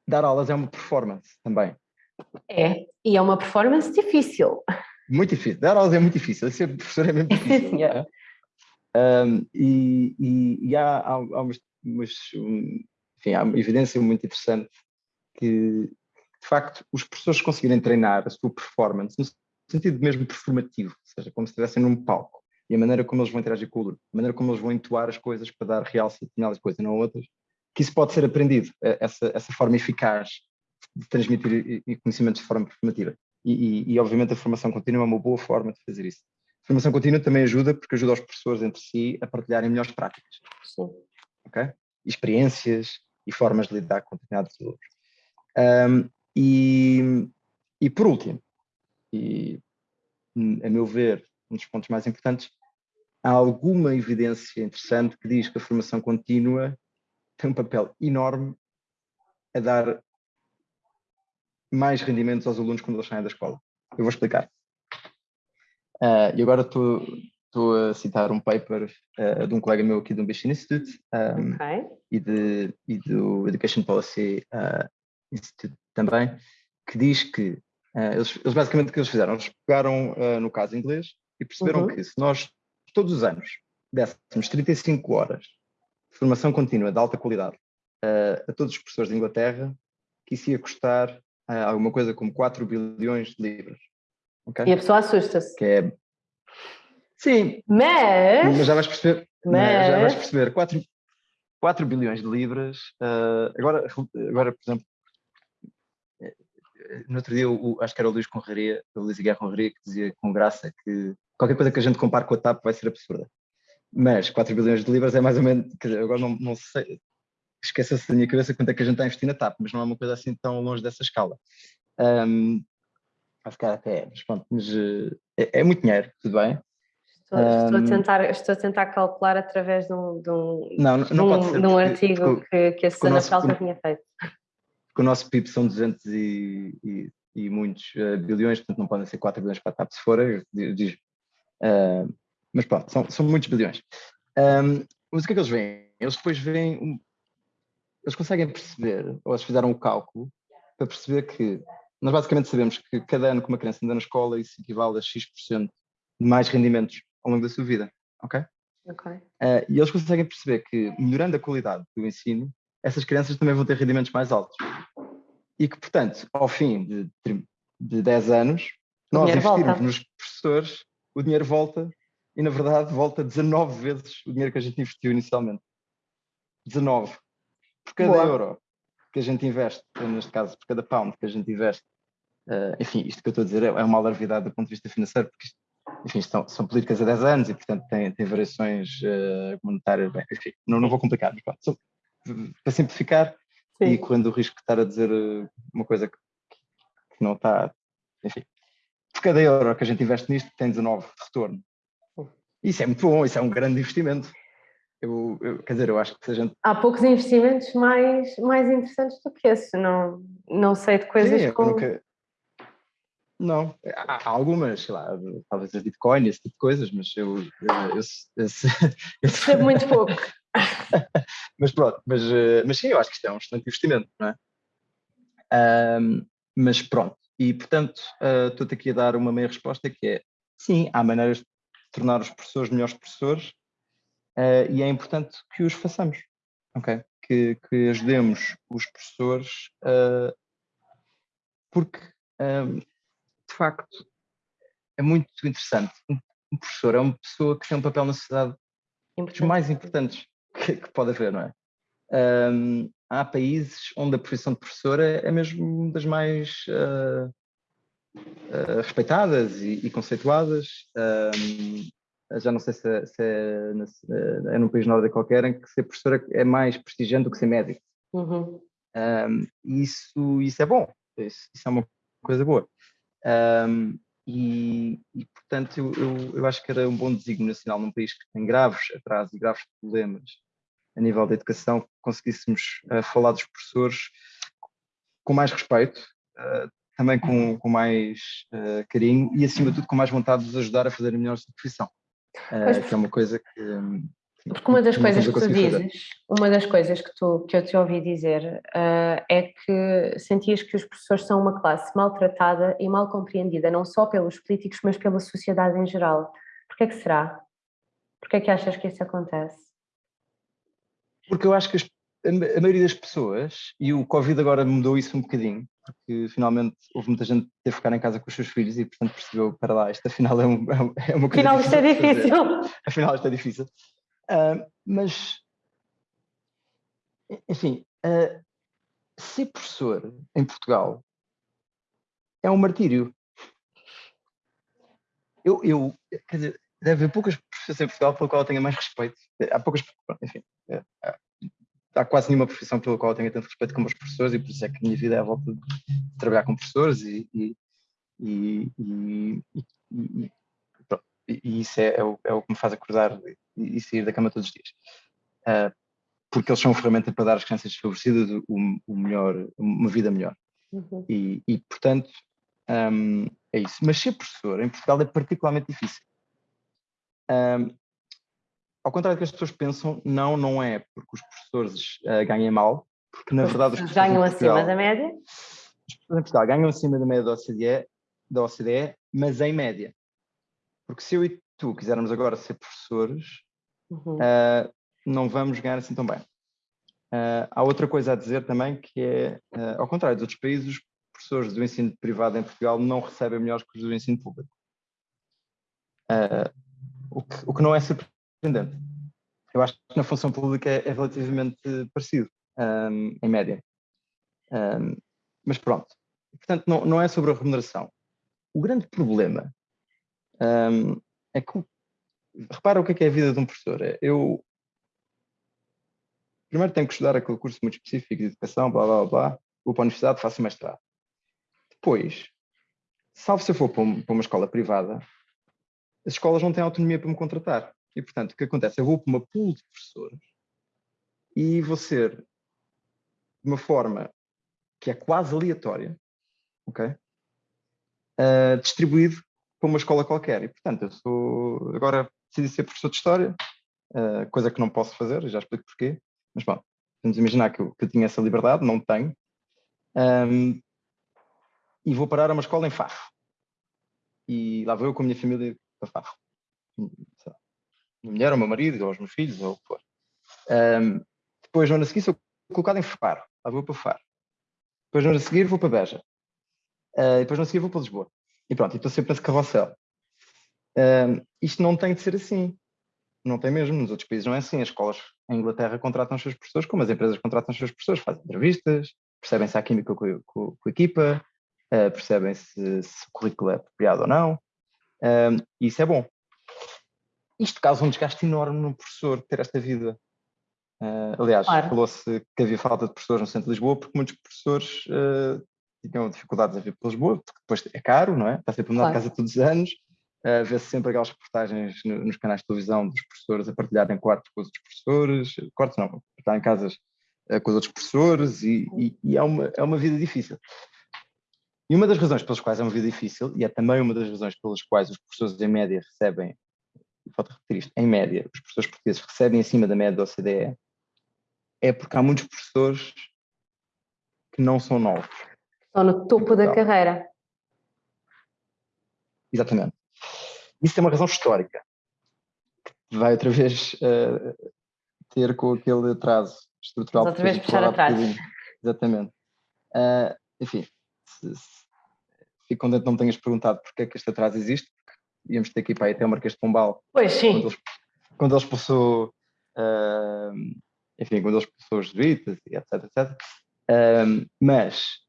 Dar aulas é uma performance também. É, e é uma performance difícil. Muito difícil. Dar aulas é muito difícil. Ser professor é mesmo difícil. Sim, é? Um, e, e, e, há, há, há umas, umas, enfim, há uma evidência muito interessante que, de facto, os professores conseguirem treinar a sua performance no sentido mesmo performativo, ou seja, como se estivessem num palco, e a maneira como eles vão interagir com o aluno, a maneira como eles vão entoar as coisas para dar realce a determinadas coisas e não outras, que isso pode ser aprendido, essa, essa forma eficaz de transmitir conhecimentos de forma performativa. E, e, e, obviamente a formação contínua é uma boa forma de fazer isso. Formação contínua também ajuda porque ajuda os professores entre si a partilharem melhores práticas. Sim. Ok? Experiências e formas de lidar com determinados alunos. Um, e, e por último, e a meu ver, um dos pontos mais importantes, há alguma evidência interessante que diz que a formação contínua tem um papel enorme a dar mais rendimentos aos alunos quando eles saem da escola. Eu vou explicar. Uh, e agora estou a citar um paper uh, de um colega meu aqui do Ambition Institute um, okay. e, de, e, do Education Policy uh, Institute também, que diz que eles, eles, basicamente o que eles fizeram, eles pegaram no caso inglês e perceberam uhum. que se nós todos os anos dessemos 35 horas de formação contínua de alta qualidade a todos os professores de Inglaterra, que isso ia custar alguma coisa como 4 bilhões de libras. Okay? E a pessoa assusta-se. Que é... Sim. Mas... mas já vais perceber. Mas... Já vais perceber. 4, 4 bilhões de libras. Uh, agora, agora, por exemplo, no outro dia, o, acho que era o Luís Conraria, o Luís Guerra Conraria, que dizia com graça que qualquer coisa que a gente compare com a TAP vai ser absurda. Mas 4 bilhões de libras é mais ou menos, quer dizer, agora não, não sei, esqueça-se da minha cabeça quanto é que a gente está a investir na TAP, mas não é uma coisa assim tão longe dessa escala. Um, vai ficar até, mas pronto, mas é, é muito dinheiro, tudo bem. Estou, estou, a tentar, estou a tentar calcular através de um, de um, não, não, de um, de um artigo porque, que, que a Susana Falta tinha feito. Porque o nosso PIB são 200 e, e, e muitos uh, bilhões, portanto não podem ser 4 bilhões para a TAP se for, diz, uh, mas pronto, são, são muitos bilhões. Um, mas o que é que eles veem? Eles depois veem, eles conseguem perceber, ou eles fizeram o cálculo, para perceber que nós basicamente sabemos que cada ano que uma criança anda na escola isso equivale a X% de mais rendimentos ao longo da sua vida, ok? Uh, e eles conseguem perceber que, melhorando a qualidade do ensino, essas crianças também vão ter rendimentos mais altos. E que, portanto, ao fim de, de 10 anos, nós investimos volta. nos professores, o dinheiro volta e, na verdade, volta 19 vezes o dinheiro que a gente investiu inicialmente. 19. Por cada Boa. euro que a gente investe, neste caso, por cada pound que a gente investe, uh, enfim, isto que eu estou a dizer é, é uma alarvidade do ponto de vista financeiro, porque isto, enfim, são, são políticas há 10 anos e, portanto, tem, variações uh, monetárias, bem, enfim, não, não vou complicar, mas pronto, só, para simplificar Sim. e correndo o risco de estar a dizer uh, uma coisa que, que não está, enfim, por cada euro que a gente investe nisto tem 19 de retorno. Isso é muito bom, isso é um grande investimento. Eu, eu, quer dizer, eu acho que se a gente... Há poucos investimentos mais, mais interessantes do que esse, não, não sei de coisas Sim, como... Nunca... Não, há, algumas, sei lá, talvez a Bitcoin, esse tipo de coisas, mas eu... eu, eu, eu Percebo muito pouco. mas pronto, mas, eh, mas sim, eu acho que isto é um excelente investimento, não é? Um, mas pronto, e portanto uh, estou-te aqui a dar uma meia resposta que é, sim, há maneiras de tornar os professores melhores professores, uh, e é importante que os façamos, ok? Que, que ajudemos os professores, uh, porque um, de facto é muito interessante. Um, professor é uma pessoa que tem um papel na sociedade dos mais importantes que, que, pode haver, não é? Um, há países onde a profissão de professor é, é mesmo das mais uh, uh, respeitadas e, e conceituadas. Um, já não sei se, é, se é, é, num país nórdico qualquer, em que ser professora é mais prestigiante do que ser médico. Uhum. Um, isso, isso é bom, isso, isso é uma coisa boa. Um, e, e, portanto, eu, eu, eu, acho que era um bom desígnio nacional num país que tem graves atrasos e graves problemas a nível da educação, conseguíssemos uh, falar dos professores com mais respeito, uh, também com, com mais uh, carinho e, acima de tudo, com mais vontade de os ajudar a fazer a melhor sua profissão. Que é uma coisa que. Porque uma das coisas que tu dizes, uma das coisas que, tu, que eu te ouvi dizer uh, é que sentias que os professores são uma classe maltratada e mal compreendida, não só pelos políticos, mas pela sociedade em geral. Porquê é que será? Porquê é que achas que isso acontece? Porque eu acho que as, a maioria das pessoas, e o Covid agora mudou isso um bocadinho, porque finalmente houve muita gente que teve que ficar em casa com os seus filhos e portanto percebeu, para lá, isto afinal é, um, é uma coisa Afinal isto é difícil. Afinal isto é difícil. Uh, mas, enfim, uh, ser professor em Portugal é um martírio. Eu, eu quer dizer, deve haver poucas profissões em Portugal pelo qual eu tenha mais respeito. Há poucas, enfim, é, há quase nenhuma profissão pela qual eu tenho tanto respeito como os professores e por isso é que a minha vida é a volta de trabalhar com professores e, e, e, e, e isso é, é, o, é, o, que me faz acordar e, sair da cama todos os dias. Uh, porque eles são uma ferramenta para dar às crianças desfavorecidas o, o melhor, uma vida melhor. Uhum. E, portanto, um, é isso. Mas ser professor em Portugal é particularmente difícil. Um, ao contrário do que as pessoas pensam, não, não é porque os professores uh, ganhem mal, porque na verdade os professores ganham Portugal, acima da média. Os professores em Portugal ganham acima da média da OCDE, da OCDE, mas em média. Porque se eu e tu quisermos agora ser professores, uhum. uh, não vamos ganhar assim tão bem. Uh, há outra coisa a dizer também que é, ao contrário dos outros países, os professores do ensino privado em Portugal não recebem melhores que os do ensino público. o, que, o que não é surpreendente. Eu acho que na função pública é, é relativamente parecido, um, em média. Um, mas pronto. Portanto, não, não é sobre a remuneração. O grande problema um, é que, repara o que é, que é a vida de um professor. É, eu primeiro tenho que estudar aquele curso muito específico de educação, blá blá blá, vou para a universidade, faço mestrado. Depois, salvo se eu for para uma escola privada, as escolas não têm autonomia para me contratar. E, portanto, o que acontece? Eu vou para uma pool de professores e vou ser de uma forma que é quase aleatória, ok? Uh, distribuído para uma escola qualquer. E, portanto, eu sou. Agora decidi ser professor de História, uh, coisa que não posso fazer, já explico porquê. Mas, bom, vamos imaginar que eu, que eu tinha essa liberdade, não tenho. Um, e vou parar a uma escola em Faro. E lá vou eu com a minha família para Faro. Minha mulher, o meu marido, ou os meus filhos, ou o que for. Um, depois, no ano a seguir, sou colocado em Faro. Lá vou para Faro. Depois, no ano a seguir, vou para Beja. Uh, depois, no ano a seguir, vou para Lisboa. E pronto, estou sempre nesse carrossel. Um, isto não tem de ser assim. Não tem mesmo. Nos outros países não é assim. As escolas em Inglaterra contratam os seus professores, como as empresas contratam os seus professores, fazem entrevistas, percebem se há química com, com, com a equipa, uh, percebem se, se, o currículo é apropriado ou não. Um, e isso é bom. Isto causa um desgaste enorme no professor ter esta vida. Uh, aliás, claro. falou-se que havia falta de professores no centro de Lisboa porque muitos professores uh, tinham dificuldades a vir para Lisboa, porque depois é caro, não é? Está sempre a mudar claro. de casa todos os anos. Uh, Vê-se sempre aquelas reportagens no, nos canais de televisão dos professores a partilharem quartos com os outros professores, quartos não, estar em casas uh, com os outros professores e, e, e, é, uma, é uma vida difícil. E uma das razões pelas quais é uma vida difícil, e é também uma das razões pelas quais os professores em média recebem, falta repetir isto, em média, os professores portugueses recebem acima da média da OCDE, é porque há muitos professores que não são novos. Estão no topo da carreira. Exatamente. Isso tem uma razão histórica, que vai outra vez uh, ter com aquele atraso estrutural. outra vez puxar atrás. Exatamente. Uh, enfim, se, se, fico contente que não me tenhas perguntado porque é que este atraso existe, porque íamos ter que ir para aí até o Marquês de Pombal. Pois sim. Quando ele, quando expulsou, uh, enfim, quando ele expulsou os jesuítas e etc, etc. mas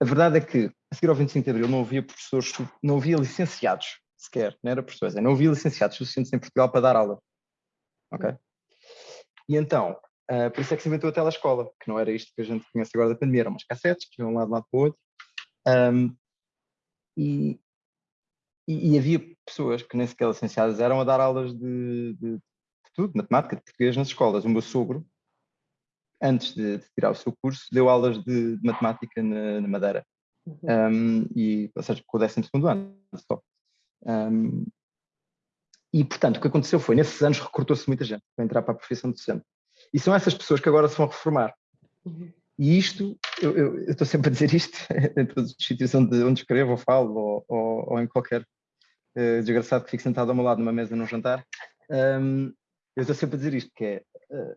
a verdade é que a seguir ao 25 de Abril não havia professores, não havia licenciados sequer, não era professores, não havia licenciados suficientes em Portugal para dar aula. Ok? E então, uh, por isso é que se inventou a telescola, que não era isto que a gente conhece agora da pandemia, eram umas cassetes que iam de um lado, para o outro. Um, e, e, e, havia pessoas que nem sequer licenciadas eram a dar aulas de, de, de tudo, matemática, de português nas escolas. O meu sogro, antes de, de tirar o seu curso, deu aulas de, de matemática na, na Madeira. Uhum. Um, e, ou seja, com o 12 ano só. Um, e, portanto, o que aconteceu foi, nesses anos recrutou-se muita gente para entrar para a profissão de docente. E são essas pessoas que agora se vão reformar. Uhum. E isto, eu, eu, eu, estou sempre a dizer isto em todos os sítios onde, onde escrevo ou falo, ou, ou, ou em qualquer uh, desgraçado que fique sentado ao meu lado numa mesa num jantar. Um, eu estou sempre a dizer isto, que é, uh,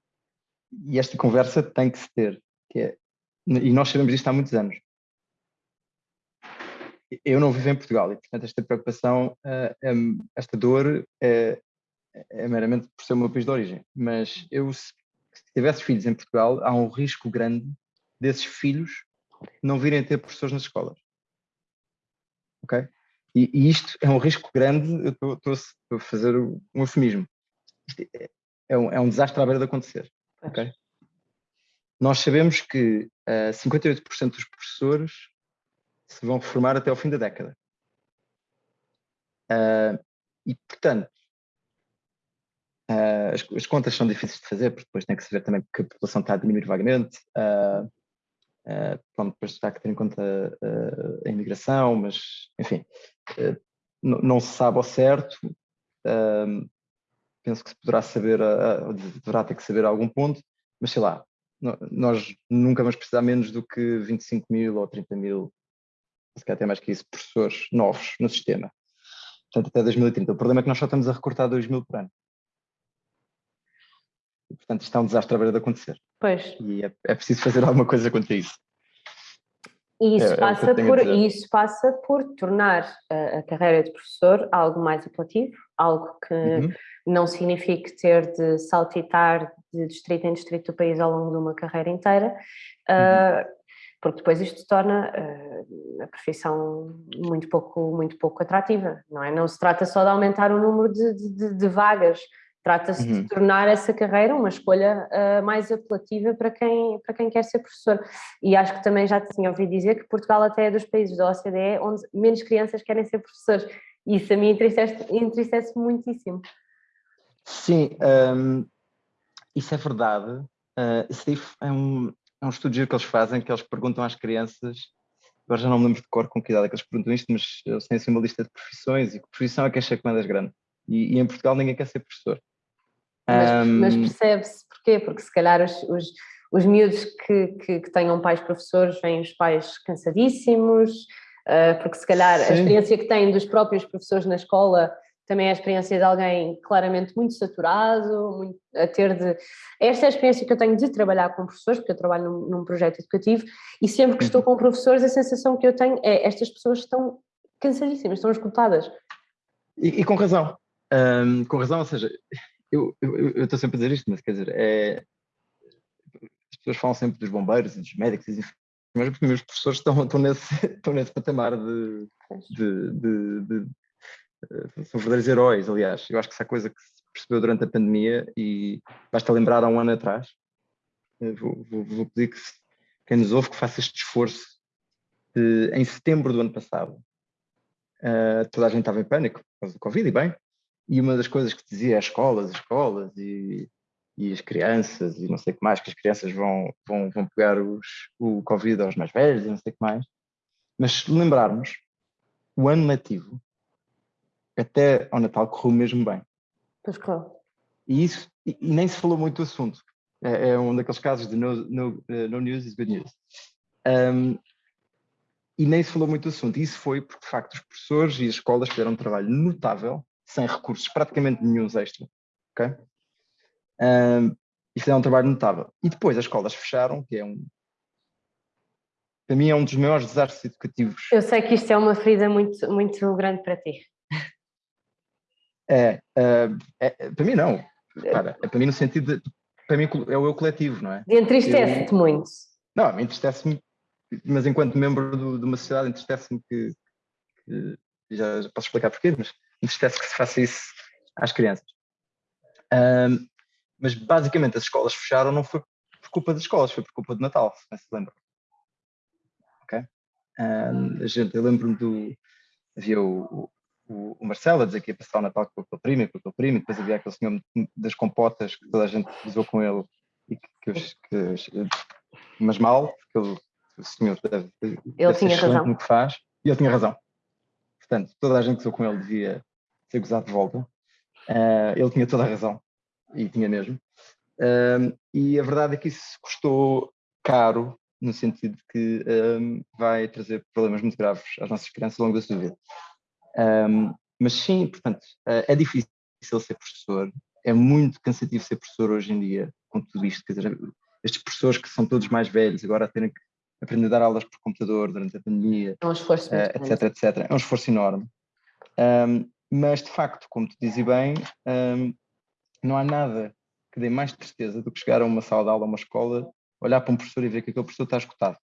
e esta conversa tem que se ter, que é, e nós sabemos isto há muitos anos, eu não vivo em Portugal e, portanto, esta preocupação, eh, esta dor é, é, meramente por ser o meu país de origem. Mas eu, se, se tivesse filhos em Portugal, há um risco grande desses filhos não virem a ter professores nas escolas. Ok? E, e isto é um risco grande, eu estou a fazer um eufemismo. É, é, um, é um desastre à beira de acontecer. Ok? Nós sabemos que uh, eh, 58% dos professores se vão reformar até ao fim da década. Uh, e, portanto, uh, as, as, contas são difíceis de fazer, porque depois tem que se ver também que a população está a diminuir vagamente. Uh, pronto, depois está que ter em conta a imigração, mas, enfim, não se sabe ao certo. Penso que se poderá saber, deverá ter que saber a algum ponto, mas sei lá, nós nunca vamos precisar menos do que 25 mil ou 30 mil se calhar até mais que isso, professores novos no sistema. Portanto, até 2030. O problema é que nós só estamos a recortar 2 mil por ano. E, portanto, isto é um desastre a ver de acontecer. Pois. E é, é preciso fazer alguma coisa contra isso. E isso, é, é passa, é por, isso passa por tornar a, a, carreira de professor algo mais apelativo, algo que uhum. não signifique ter de saltitar de distrito em distrito do país ao longo de uma carreira inteira. Uhum. Uh, porque depois isto torna uh, a profissão muito pouco, muito pouco atrativa, não é? Não se trata só de aumentar o número de, de, de vagas, trata-se uhum. de tornar essa carreira uma escolha uh, mais apelativa para quem, para quem quer ser professor. E acho que também já tinha ouvido dizer que Portugal até é dos países da OCDE onde menos crianças querem ser professores, isso a mim entristece, entristece muitíssimo. Sim, um, isso é verdade. Uh, isso é um, é um estudo que eles fazem, que eles perguntam às crianças, agora já não me lembro de cor com que idade é que eles perguntam isto, mas eles têm assim uma lista de profissões e que profissão é que acha que mandas grande. E, e, em Portugal ninguém quer ser professor. Mas, um, mas percebe-se porquê? Porque se calhar os, os, os miúdos que, que, que, tenham pais professores vêm os pais cansadíssimos, uh, porque se calhar sim. a experiência que têm dos próprios professores na escola também é a experiência de alguém claramente muito saturado, muito, a ter de... Esta é a experiência que eu tenho de trabalhar com professores, porque eu trabalho num, num projeto educativo, e sempre que estou com professores a sensação que eu tenho é estas pessoas estão cansadíssimas, estão esgotadas. E, e com razão, um, com razão, ou seja, eu estou sempre a dizer isto, mas quer dizer, é, as pessoas falam sempre dos bombeiros e dos médicos e mas os meus professores estão, estão, nesse, estão nesse patamar de, de, de, de eh, são verdadeiros heróis, aliás. Eu acho que essa é coisa que se percebeu durante a pandemia e basta lembrar há um ano atrás. Eh, vou, vou, vou pedir que quem nos ouve que faça este esforço. De, em setembro do ano passado, uh, toda a gente estava em pânico por causa do Covid, e bem, e uma das coisas que dizia as escolas, as escolas e, e as crianças e não sei o que mais, que as crianças vão, vão, vão pegar os, o Covid aos mais velhos e não sei o que mais. Mas se lembrarmos, o ano letivo até ao Natal correu mesmo bem. Pois claro. E isso, e, e, nem se falou muito do assunto. É, é um daqueles casos de no, no, uh, no news is good news. Um, e nem se falou muito do assunto. E isso foi porque, de facto, os professores e as escolas fizeram um trabalho notável, sem recursos praticamente nenhum extra. Ok? Um, e fizeram um trabalho notável. E depois as escolas fecharam, que é um. Para mim é um dos maiores desastres educativos. Eu sei que isto é uma ferida muito, muito grande para ti. É, é, é, para mim não. Para, é para mim no sentido de, para mim é o eu coletivo, não é? Entristece-te muito. Não, me entristece-me, mas enquanto membro do, de uma sociedade entristece-me que, que já, já, posso explicar porquê, mas entristece que se faça isso às crianças. Um, mas basicamente as escolas fecharam não foi por culpa das escolas, foi por culpa do Natal, se não se lembra. Ok? Um, a gente, eu lembro-me do. Havia o, o, o Marcelo a dizer que ia passar o Natal com primo e com aquele primo, e depois havia aquele senhor das compotas que toda a gente usou com ele, e que, que, que mas mal, porque ele, o senhor deve, ele deve tinha razão. no que faz, e ele tinha razão. Portanto, toda a gente que usou com ele devia ser gozado de volta. Uh, ele tinha toda a razão, e tinha mesmo. E a verdade é que isso custou caro, no sentido de que um, vai trazer problemas muito graves às nossas crianças ao longo da sua vida. Um, mas sim, portanto, uh, é difícil ser professor, é muito cansativo ser professor hoje em dia, com tudo isto. Quer dizer, estes professores que são todos mais velhos, agora a terem que aprender a dar aulas por computador durante a pandemia, é um esforço uh, etc, etc. É um esforço enorme. Um, mas, de facto, como tu dizes bem, um, não há nada que dê mais tristeza do que chegar a uma sala de aula, a uma escola, olhar para um professor e ver que aquele professor está escutado.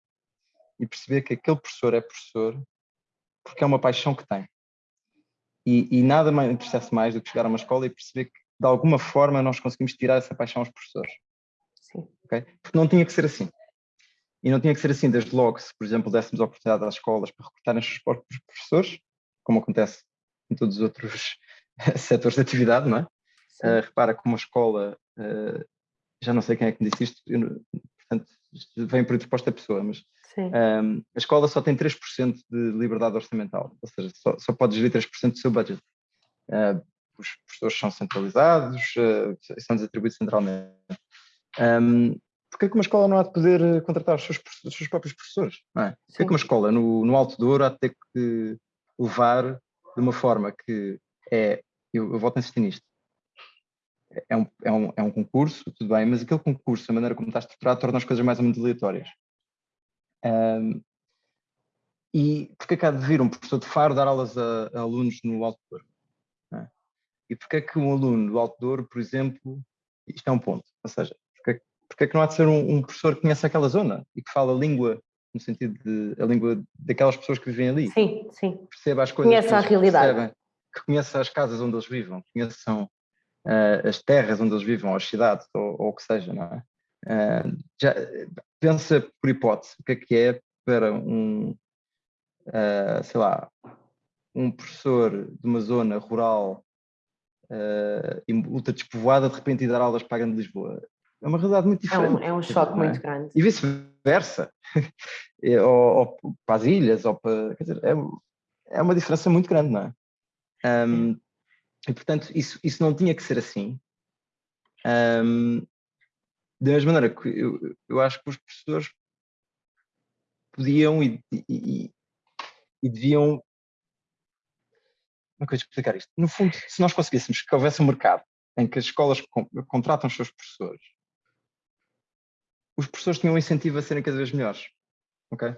E perceber que aquele professor é professor porque é uma paixão que tem. E, e nada mais entristece mais do que chegar a uma escola e perceber que, de alguma forma, nós conseguimos tirar essa paixão aos professores. Sim. Okay? Porque não tinha que ser assim. E não tinha que ser assim desde logo, se, por exemplo, dessemos a oportunidade às escolas para recrutarem os seus próprios professores, como acontece em todos os outros setores de atividade, não é? Uh, repara que uma escola, uh, já não sei quem é que me disse isto, eu, portanto, isto vem por resposta pessoa, mas um, a escola só tem 3% de liberdade orçamental, ou seja, só, só pode gerir 3% do seu budget. Uh, os professores são centralizados, são desatribuídos centralmente. Um, Porquê que uma escola não há de poder contratar os seus, os seus próprios professores? Não é? Porquê que uma escola no, no Alto Douro há de ter que levar de uma forma que é, eu, eu volto a insistir nisto, é um, é, um, é um concurso, tudo bem, mas aquele concurso, a maneira como está estruturado, torna as coisas mais ou menos aleatórias. Um, e porque é que há de vir um professor de Faro dar aulas a, a alunos no Alto Douro? É? E porque é que um aluno do Douro, por exemplo, isto é um ponto, ou seja, porque, é porque é que não há de ser um, um, professor que conhece aquela zona e que fala a língua no sentido de a língua daquelas pessoas que vivem ali. Sim, sim. Perceba as coisas. Conheça a realidade. Percebem, que conheça as casas onde eles vivam, conheçam uh, as terras onde eles vivam, as cidades, ou, ou o que seja, não é? Uh, já, pensa por hipótese o que é que é para um, uh, sei lá, um professor de uma zona rural uh, e ultra despovoada de repente ir dar aulas para a Grande Lisboa. É uma realidade muito diferente. É um, é um choque é? muito grande. E vice-versa. ou, ou, para as ilhas, ou para. Quer dizer, é, é uma diferença muito grande, não é? Um, e portanto, isso, isso não tinha que ser assim. Um, da mesma maneira que eu, eu acho que os professores podiam e, e, e deviam. Como é que eu explicar isto? No fundo, se nós conseguíssemos que houvesse um mercado em que as escolas contratam os seus professores, os professores tinham um incentivo a serem cada vez melhores. Ok?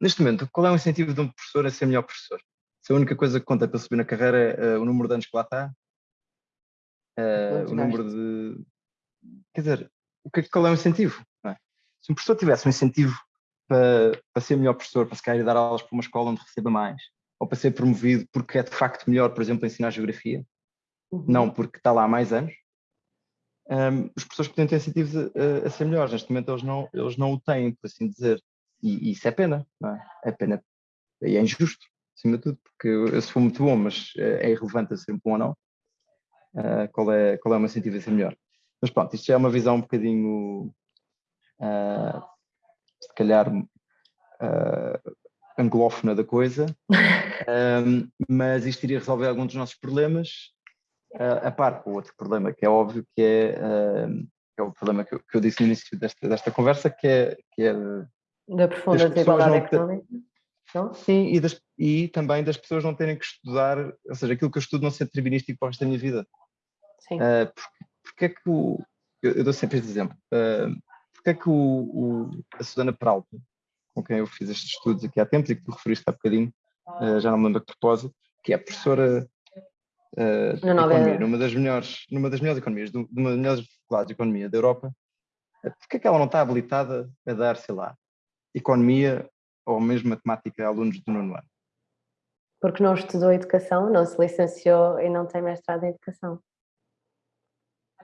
Neste momento, qual é o incentivo de um professor a ser melhor professor? Se a única coisa que conta para subir na carreira é uh, o número de anos que lá está, uh, o número de. Quer dizer, o que, é qual é o incentivo? É? Se um professor tivesse um incentivo para, para ser melhor professor, para se querer dar aulas para uma escola onde receba mais, ou para ser promovido porque é de facto melhor, por exemplo, ensinar geografia, uhum. não porque está lá há mais anos, um, os professores podem ter incentivos a, a, ser melhores. Neste momento eles não, eles não o têm, por assim dizer. E, e isso é pena, é? é? pena e é injusto acima de tudo, porque eu, se for muito bom, mas é, é irrelevante a ser bom ou não, uh, qual, é, qual é o meu incentivo a ser melhor. Mas pronto, isto já é uma visão um bocadinho, uh, se calhar, uh, anglófona da coisa, um, mas isto iria resolver alguns dos nossos problemas, a par com o outro problema que é óbvio, que é, uh, é o problema que eu, que eu, disse no início desta, desta conversa, que é... Que é da profunda desigualdade económica. Não? Sim, e, das, e, também das pessoas não terem que estudar, ou seja, aquilo que eu estudo não ser determinístico para o resto da minha vida. Sim. Uh, porque, porque, é que o. Eu, eu, dou sempre este exemplo. Uh, porque é que o, o, a Susana Peralta, com quem eu fiz estes estudos aqui há tempos e que tu referiste há bocadinho, uh, já não me lembro a propósito, que é professora uh, economia, numa das melhores, numa das melhores economias, de uma das melhores faculdades de economia da Europa, porque é que ela não está habilitada a dar, sei lá, economia ou mesmo matemática a alunos do nono ano? Porque não estudou educação, não se licenciou e não tem mestrado em educação.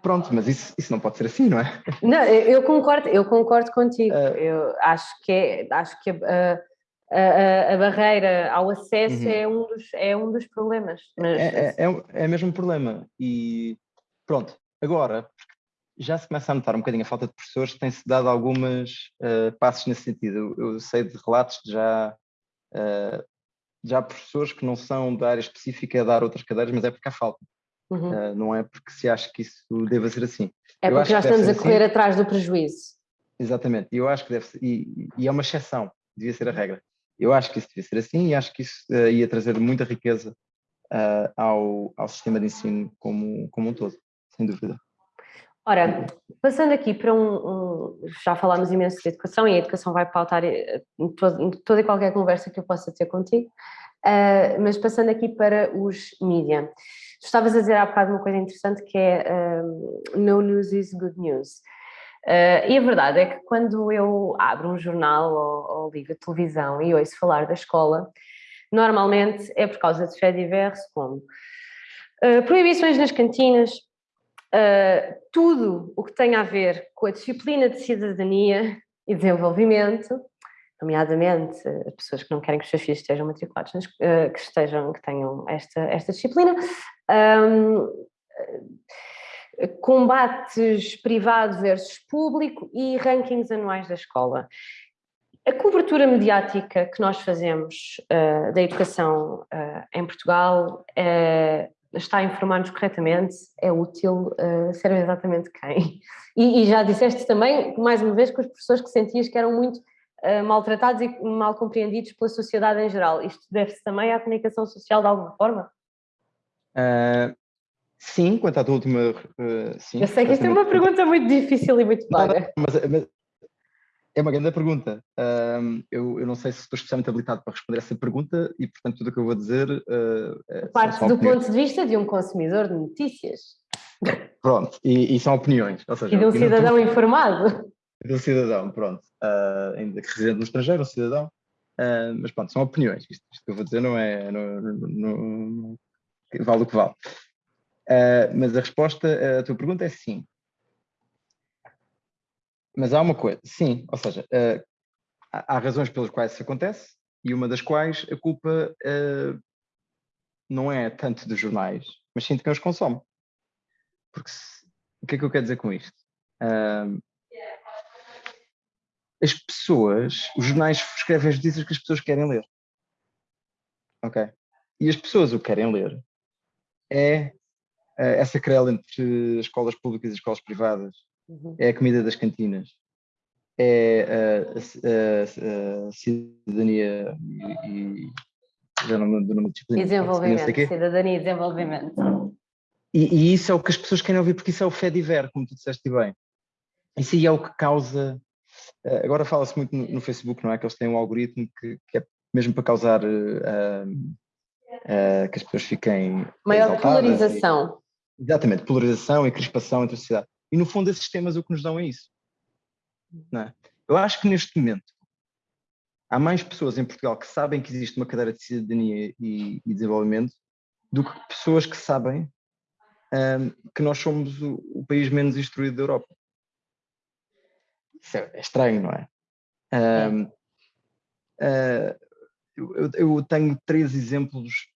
Pronto, mas isso, isso não pode ser assim, não é? Não, eu concordo, eu concordo contigo. Uh, eu acho que, é, acho que a, a, a barreira ao acesso uhum. é, um dos, é um dos problemas. Mas... É, é, é, é mesmo um problema. E pronto, agora, já se começa a notar um bocadinho a falta de professores, tem-se dado algumas uh, passos nesse sentido. Eu, eu, sei de relatos de já, uh, já professores que não são da área específica a dar outras cadeiras, mas é porque há falta. Uhum. Uh, não é porque se acha que isso deva ser assim. É porque já estamos a correr assim. atrás do prejuízo. Exatamente, eu acho que deve ser, e, e, é uma exceção, devia ser a regra. Eu acho que isso devia ser assim e acho que isso uh, ia trazer muita riqueza uh, ao, ao sistema de ensino como, como um todo, sem dúvida. Ora, passando aqui para um, um, Já falámos imenso de educação e a educação vai pautar toda e qualquer conversa que eu possa ter contigo, uh, mas passando aqui para os mídia. Estavas a dizer há bocado uma coisa interessante que é uh, no news is good news. Uh, e a verdade é que quando eu abro um jornal ou, ou ligo a televisão e ouço falar da escola, normalmente é por causa de fé diverso, como uh, proibições nas cantinas, uh, tudo o que tem a ver com a disciplina de cidadania e desenvolvimento, nomeadamente as pessoas que não querem que os seus filhos estejam matriculados, que estejam, que tenham esta, esta disciplina, um, combates privado versus público e rankings anuais da escola. A cobertura mediática que nós fazemos uh, da educação uh, em Portugal uh, está a informar-nos corretamente, é útil, serve exatamente quem? E, e, já disseste também, mais uma vez, com os professores que sentias que eram muito maltratados e mal compreendidos pela sociedade em geral. Isto deve-se também à comunicação social de alguma forma? Sim, quanto à tua última. Uh, sim, eu sei que isto é uma pergunta muito difícil e muito vaga. Mas, mas, é uma grande pergunta. Um, eu, eu, não sei se estou especialmente habilitado para responder essa pergunta e, portanto, tudo o que eu vou dizer. Uh, é, Parte do opiniões. ponto de vista de um consumidor de notícias. Pronto, e, e são opiniões. Ou seja, e de um cidadão informado. do cidadão, pronto. Uh, ainda que residente no estrangeiro, um cidadão. Uh, mas pronto, são opiniões. Isto, isto, que eu vou dizer não é. Não, não, não, vale o que vale. Uh, mas a resposta à tua pergunta é sim. Mas há uma coisa, sim, ou seja, uh, há, razões pelas quais isso acontece e uma das quais a culpa uh, não é tanto dos jornais, mas sim de quem os consome. Porque se, o que é que eu quero dizer com isto? Uh, as pessoas, os jornais escrevem as notícias que as pessoas querem ler. Ok? E as pessoas o que querem ler é essa querela entre escolas públicas e escolas privadas, uhum. é a comida das cantinas, é a, a, a cidadania e, e já não me lembro disciplina. Desenvolvimento, cidadania e desenvolvimento. E, e, isso é o que as pessoas querem ouvir, porque isso é o fé diver, como tu disseste bem. Isso aí é o que causa. Eh, agora fala-se muito no, no, Facebook, não é? Que eles têm um algoritmo que, que é mesmo para causar uh, uh, que as pessoas fiquem. Maior polarização. Exatamente, polarização e crispação entre a sociedade. E no fundo, esses sistemas o que nos dão é isso. É? Eu acho que neste momento há mais pessoas em Portugal que sabem que existe uma cadeira de cidadania e, e desenvolvimento do que pessoas que sabem um, que nós somos o, o, país menos instruído da Europa. Isso é, é estranho, não é? Um, uh, ah, eu, eu, tenho três exemplos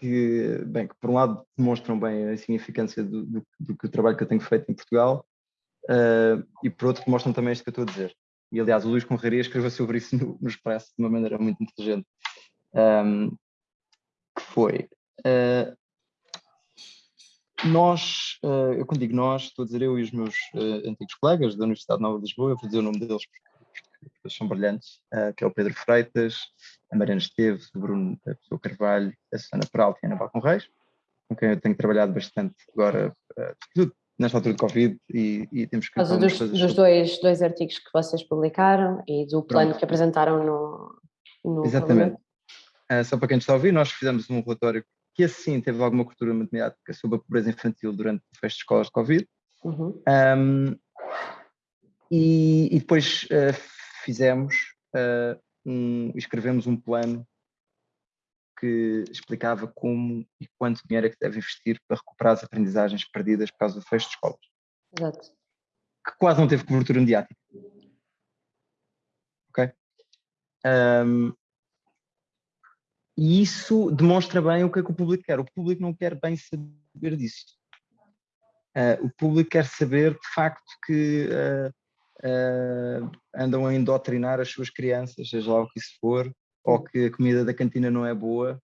que, bem, que por um lado demonstram bem a significância do, do, do, do trabalho que eu tenho feito em Portugal uh, e por outro mostram também isto que eu estou a dizer. E aliás, o Luís Conraria escreveu sobre isso no, no Expresso de uma maneira muito inteligente. Um, que foi. Uh, nós, uh, eu quando digo nós, estou a dizer eu e os meus antigos colegas da Universidade Nova de Lisboa, eu vou dizer o nome deles porque eles são brilhantes, que é o Pedro Freitas, a Mariana Esteves, o Bruno a Pessoa Carvalho, a Susana Peralta e a Ana Balcon Reis, com quem eu tenho trabalhado bastante agora, nesta altura de Covid e, e temos que... Por causa dos, dos dois, dois artigos que vocês publicaram e do plano Pronto. que apresentaram no, no Exatamente. Uh, só para quem está a ouvir, nós fizemos um relatório que assim teve alguma cobertura mediática sobre a pobreza infantil durante o fecho de escolas de Covid. Uhum. Um, e, e, depois uh, fizemos, uh, um, escrevemos um plano que explicava como e quanto dinheiro é que deve investir para recuperar as aprendizagens perdidas por causa do fecho de escolas. Exato. Que quase não teve cobertura mediática. Ok? Um, e isso demonstra bem o que é que o público quer. O público não quer bem saber disso. Uh, o público quer saber, de facto, que uh, uh, andam a endotrinar as suas crianças, seja lá o que isso for, ou que a comida da cantina não é boa.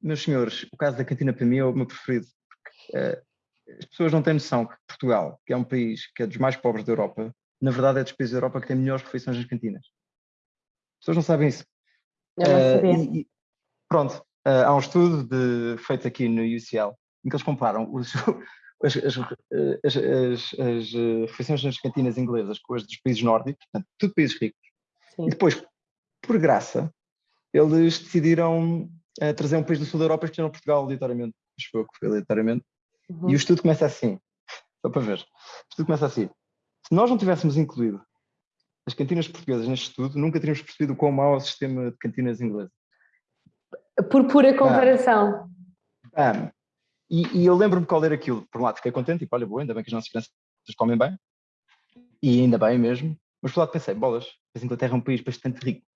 Meus senhores, o caso da cantina para mim é o meu preferido, porque uh, as pessoas não têm noção que Portugal, que é um país que é dos mais pobres da Europa, na verdade é dos países da Europa que tem melhores refeições nas cantinas. As pessoas não sabem isso. Não. Uh, e, pronto, uh, há um estudo de, feito aqui no UCL em que eles comparam os, as, as, as, as, refeições nas cantinas inglesas com as dos países nórdicos, portanto, tudo países ricos. Sim. E depois, por graça, eles decidiram uh, trazer um país do sul da Europa e escolheram Portugal aleatoriamente. Acho que foi aleatoriamente. Uhum. E o estudo começa assim, só para ver. O estudo começa assim. Se nós não tivéssemos incluído as cantinas portuguesas neste estudo, nunca teríamos percebido o quão mau é o sistema de cantinas inglesas. Por pura comparação. Ah, ah, e, e, eu lembro-me qual era aquilo. Por um lado fiquei contente, tipo, olha, boa, ainda bem que as nossas crianças comem bem. E ainda bem mesmo. Mas por outro lado pensei, bolas, a Inglaterra é um país bastante rico.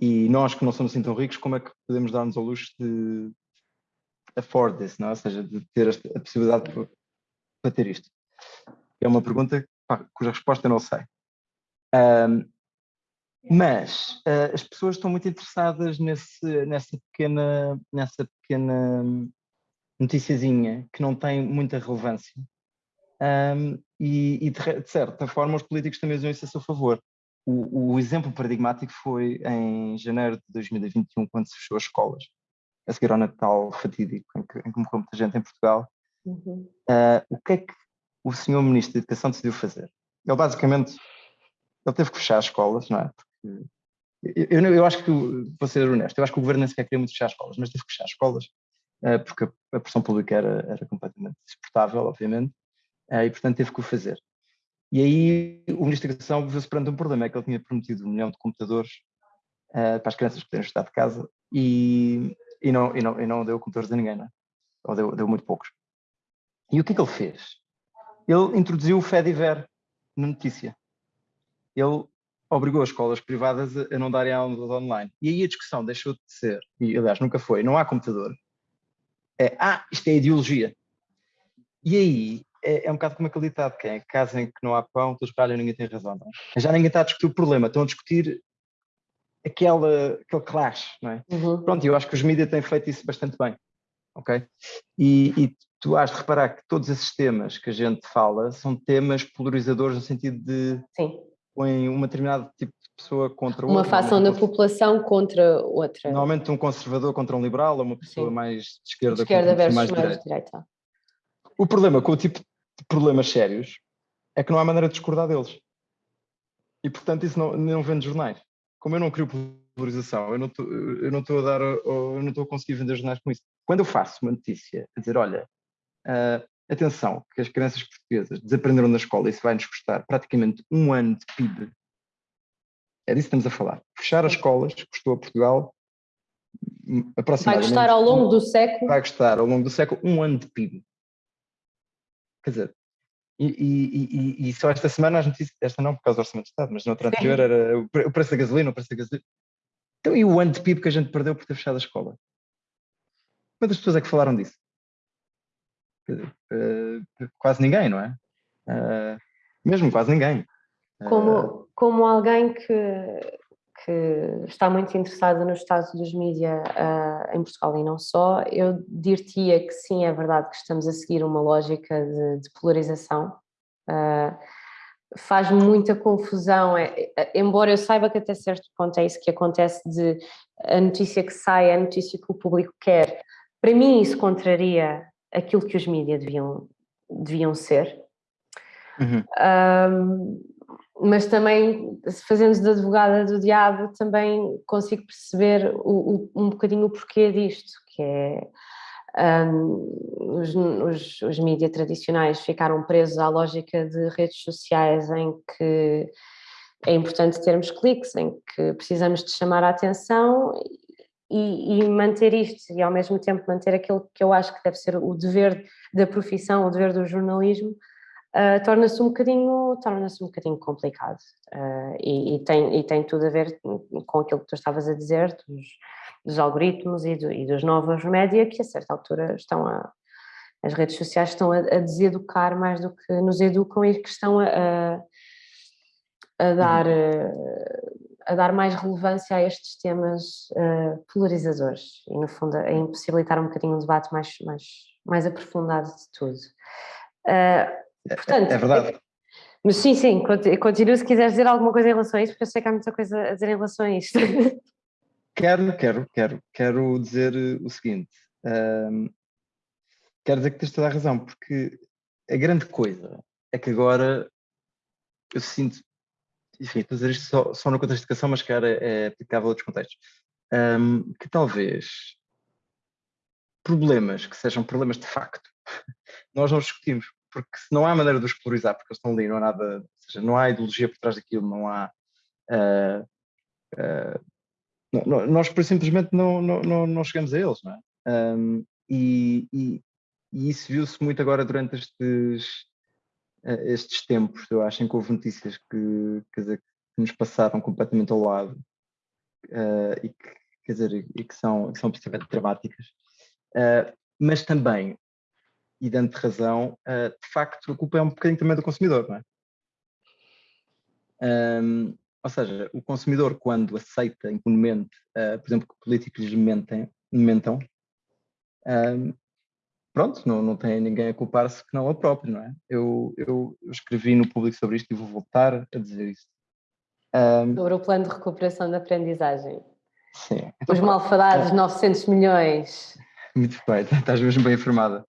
E nós que não somos assim tão ricos, como é que podemos dar-nos ao luxo de afford this, não é? ou seja, de ter a possibilidade para ter isto? É uma pergunta pá, cuja resposta eu não sei. Um, mas uh, as pessoas estão muito interessadas nesse, nessa pequena, nessa pequena noticiazinha que não tem muita relevância. Um, e, e de, de, certa forma os políticos também usam isso a seu favor. O, o, exemplo paradigmático foi em janeiro de 2021, quando se fechou as escolas, a seguir ao Natal fatídico, em que, em que morreu muita gente em Portugal. Uhum. Uh, o que é que o senhor Ministro da Educação decidiu fazer? Ele basicamente ele teve que fechar as escolas, não é? Eu, eu, acho que, vou ser honesto, eu acho que o governo nem sequer queria muito fechar as escolas, mas teve que fechar as escolas, uh, porque a, pressão pública era, era completamente insuportável, obviamente, uh, e portanto teve que o fazer. E aí o Ministro da Educação viu-se perante um problema, é que ele tinha prometido um milhão de computadores uh, para as crianças poderem estudar de casa e, e, não, e, não, e não deu computadores a ninguém, não é? ou deu, deu muito poucos. E o que é que ele fez? Ele introduziu o FEDIVER na notícia. Ele obrigou as escolas privadas a não darem aulas online. E aí a discussão deixou de ser, e aliás nunca foi, não há computador. É, ah, isto é ideologia. E aí é, é um bocado como aquele ditado, que é casa em que não há pão, todos ralham ninguém tem razão. É? Já ninguém está a discutir o problema, estão a discutir aquela, aquele clash, não é? Uhum. Pronto, eu acho que os mídias têm feito isso bastante bem, ok? E, e tu has de reparar que todos esses temas que a gente fala são temas polarizadores no sentido de Sim. Põem uma determinada tipo de pessoa contra outra. Uma fação da população contra outra. Normalmente um conservador contra um liberal ou uma pessoa Sim. mais de esquerda, de esquerda contra uma mais, mais de direita. O problema com o tipo de problemas sérios é que não há maneira de discordar deles. E portanto isso não, não vende jornais. Como eu não crio polarização, eu não estou, eu não estou a dar, eu não estou a conseguir vender jornais com isso. Quando eu faço uma notícia a dizer, olha, uh, atenção, que as crianças portuguesas desaprenderam na escola e isso vai nos custar praticamente um ano de PIB. É disso que estamos a falar. Fechar as escolas custou a Portugal aproximadamente... Vai custar ao longo do século? Vai custar ao longo do século um ano de PIB. Quer dizer, e, e, e, e, só esta semana as notícias, esta não por causa do Orçamento de Estado, mas na outra anterior era o preço da gasolina, o preço da gasolina. Então, e o ano de PIB que a gente perdeu por ter fechado a escola? Quantas pessoas é que falaram disso? Uh, quase ninguém, não é? Uh, mesmo quase ninguém. Como, como alguém que, que está muito interessada no estado dos mídias uh, em Portugal e não só, eu diria que sim, é verdade que estamos a seguir uma lógica de, de polarização. Uh, faz muita confusão, é, é, embora eu saiba que até certo ponto é isso que acontece de a notícia que sai, é a notícia que o público quer. Para mim isso contraria aquilo que os mídias deviam, deviam ser. Uhum. Um, mas também, fazendo de advogada do diabo, também consigo perceber o, o, um bocadinho o porquê disto, que é um, os, os, os mídias tradicionais ficaram presos à lógica de redes sociais em que é importante termos cliques, em que precisamos de chamar a atenção e, e, manter isto e ao mesmo tempo manter aquilo que eu acho que deve ser o dever da profissão, o dever do jornalismo, uh, torna-se um bocadinho torna-se um bocadinho complicado. Uh, e, e, tem, e tem tudo a ver com aquilo que tu estavas a dizer dos, dos algoritmos e, do, e, dos novos média que a certa altura estão a as redes sociais estão a, a deseducar mais do que nos educam e que estão a, a, a dar a dar mais relevância a estes temas uh, polarizadores e no fundo a impossibilitar um bocadinho um debate mais, mais, mais aprofundado de tudo. Uh, Portanto, é, é verdade. Mas sim, sim, continuo se quiseres dizer alguma coisa em relação a isso, porque eu sei que há muita coisa a dizer em relação a isto. Quero, quero, quero, quero dizer o seguinte, um, quero dizer que tens toda a razão, porque a grande coisa é que agora eu sinto, enfim, estou a dizer isto só, só no contexto de educação, mas que é, é aplicável a outros contextos, um, que talvez problemas que sejam problemas de facto, nós não discutimos, porque se não há maneira de os polarizar, porque eles estão ali, não há nada, ou seja, não há ideologia por trás daquilo, não há. Uh, uh, não, nós por simplesmente não, não, não, chegamos a eles, não é? Um, e, e, e, isso viu-se muito agora durante estes, estes tempos, eu acho, que houve notícias que, dizer, que nos passaram completamente ao lado e que, quer dizer, e que são, que são absolutamente dramáticas. mas também e dando razão, uh, de facto a culpa é um bocadinho também do consumidor, não é? Um, ou seja, o consumidor quando aceita impunemente, uh, por exemplo, que políticos lhe mentem, mentam, um, pronto, não, não tem ninguém a culpar-se que não ele próprio, não é? Eu, eu, escrevi no público sobre isto e vou voltar a dizer isso. Um, sobre o plano de recuperação da aprendizagem. Sim. Os malfadados é, 900 milhões. Muito bem, estás mesmo bem informada.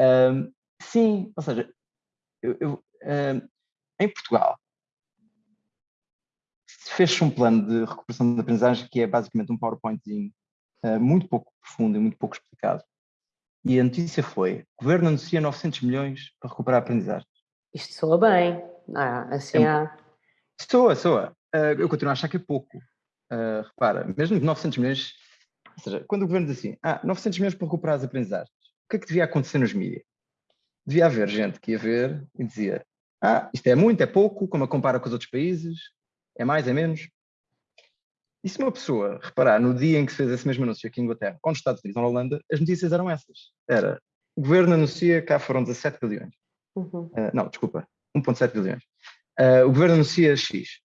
Um, sim, ou seja, eu, eu, um, em Portugal fez-se um plano de recuperação da aprendizagem que é basicamente um PowerPointzinho uh, muito pouco profundo e muito pouco explicado. E a notícia foi, o governo anuncia 900 milhões para recuperar a aprendizagem. Isto soa bem. Ah, assim é, há... Soa, soa. Uh, eu continuo a achar que é pouco. Uh, repara, mesmo 900 milhões, ou seja, quando o governo diz assim, ah, 900 milhões para recuperar as aprendizagens, o que é que devia acontecer nos mídias? Devia haver gente que ia ver e dizia, ah, isto é muito, é pouco, como a compara com os outros países, é mais, é menos. E se uma pessoa reparar no dia em que se fez esse mesmo anúncio aqui em Inglaterra, com os Estados Unidos ou na Holanda, as notícias eram essas. Era, o governo anuncia, cá foram 17 bilhões. Uhum. Uh, não, desculpa, 1.7 bilhões. Uh, o governo anuncia X.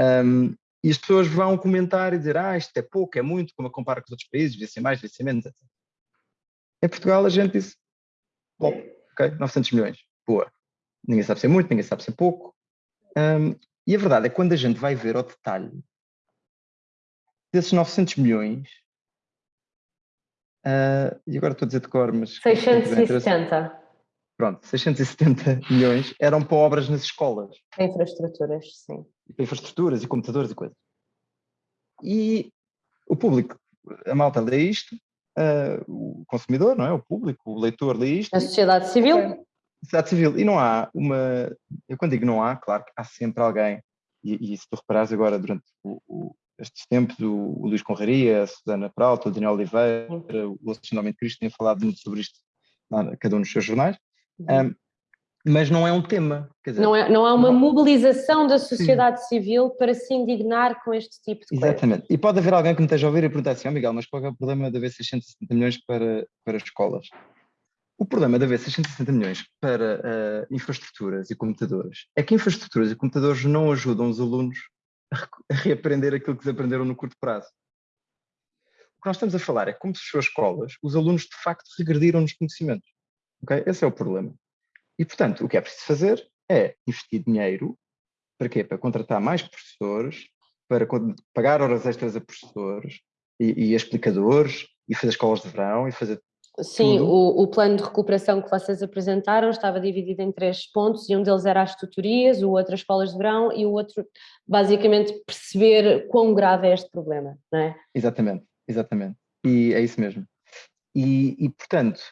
Um, e as pessoas vão comentar e dizer, ah, isto é pouco, é muito, como a compara com os outros países, devia ser mais, devia ser menos, etc. Em Portugal a gente disse, bom, ok, 900 milhões, boa. Ninguém sabe ser muito, ninguém sabe ser pouco. Um, e a verdade é que quando a gente vai ver ao detalhe, desses 900 milhões, uh, e agora estou a dizer de cor, mas... 670. Pronto, 670 milhões eram para obras nas escolas. Infraestruturas, sim. Infraestruturas e computadores e coisas. E o público, a malta lê isto, uh, o consumidor, não é? O público, o leitor lê isto. A sociedade civil. Okay. A sociedade civil. E não há uma... Eu quando digo não há, claro que há sempre alguém, e, e se tu reparares agora durante o, o, estes tempos, o, o Luís Conraria, a Susana Peralta, o Daniel Oliveira, o Alexandre Cristo têm falado muito sobre isto, cada um nos seus jornais. Um, mas não é um tema. Dizer, não, é, não há uma não... mobilização da sociedade Sim. civil para se indignar com este tipo de coisa. Exatamente. E pode haver alguém que me esteja a ouvir e perguntar assim, oh Miguel, mas qual é o problema de haver 660 milhões para, para escolas? O problema de haver 660 milhões para uh, infraestruturas e computadores é que infraestruturas e computadores não ajudam os alunos a, reaprender aquilo que desaprenderam no curto prazo. O que nós estamos a falar é como se as suas escolas, os alunos de facto regrediram nos conhecimentos. Okay? Esse é o problema. E, portanto, o que é preciso fazer é investir dinheiro, para quê? Para contratar mais professores, para pagar horas extras a professores e, e explicadores, e fazer escolas de verão, e fazer Sim, o, o, plano de recuperação que vocês apresentaram estava dividido em três pontos e um deles era as tutorias, o outro as escolas de verão e o outro basicamente perceber quão grave é este problema, não é? Exatamente, exatamente. E é isso mesmo. E, e portanto,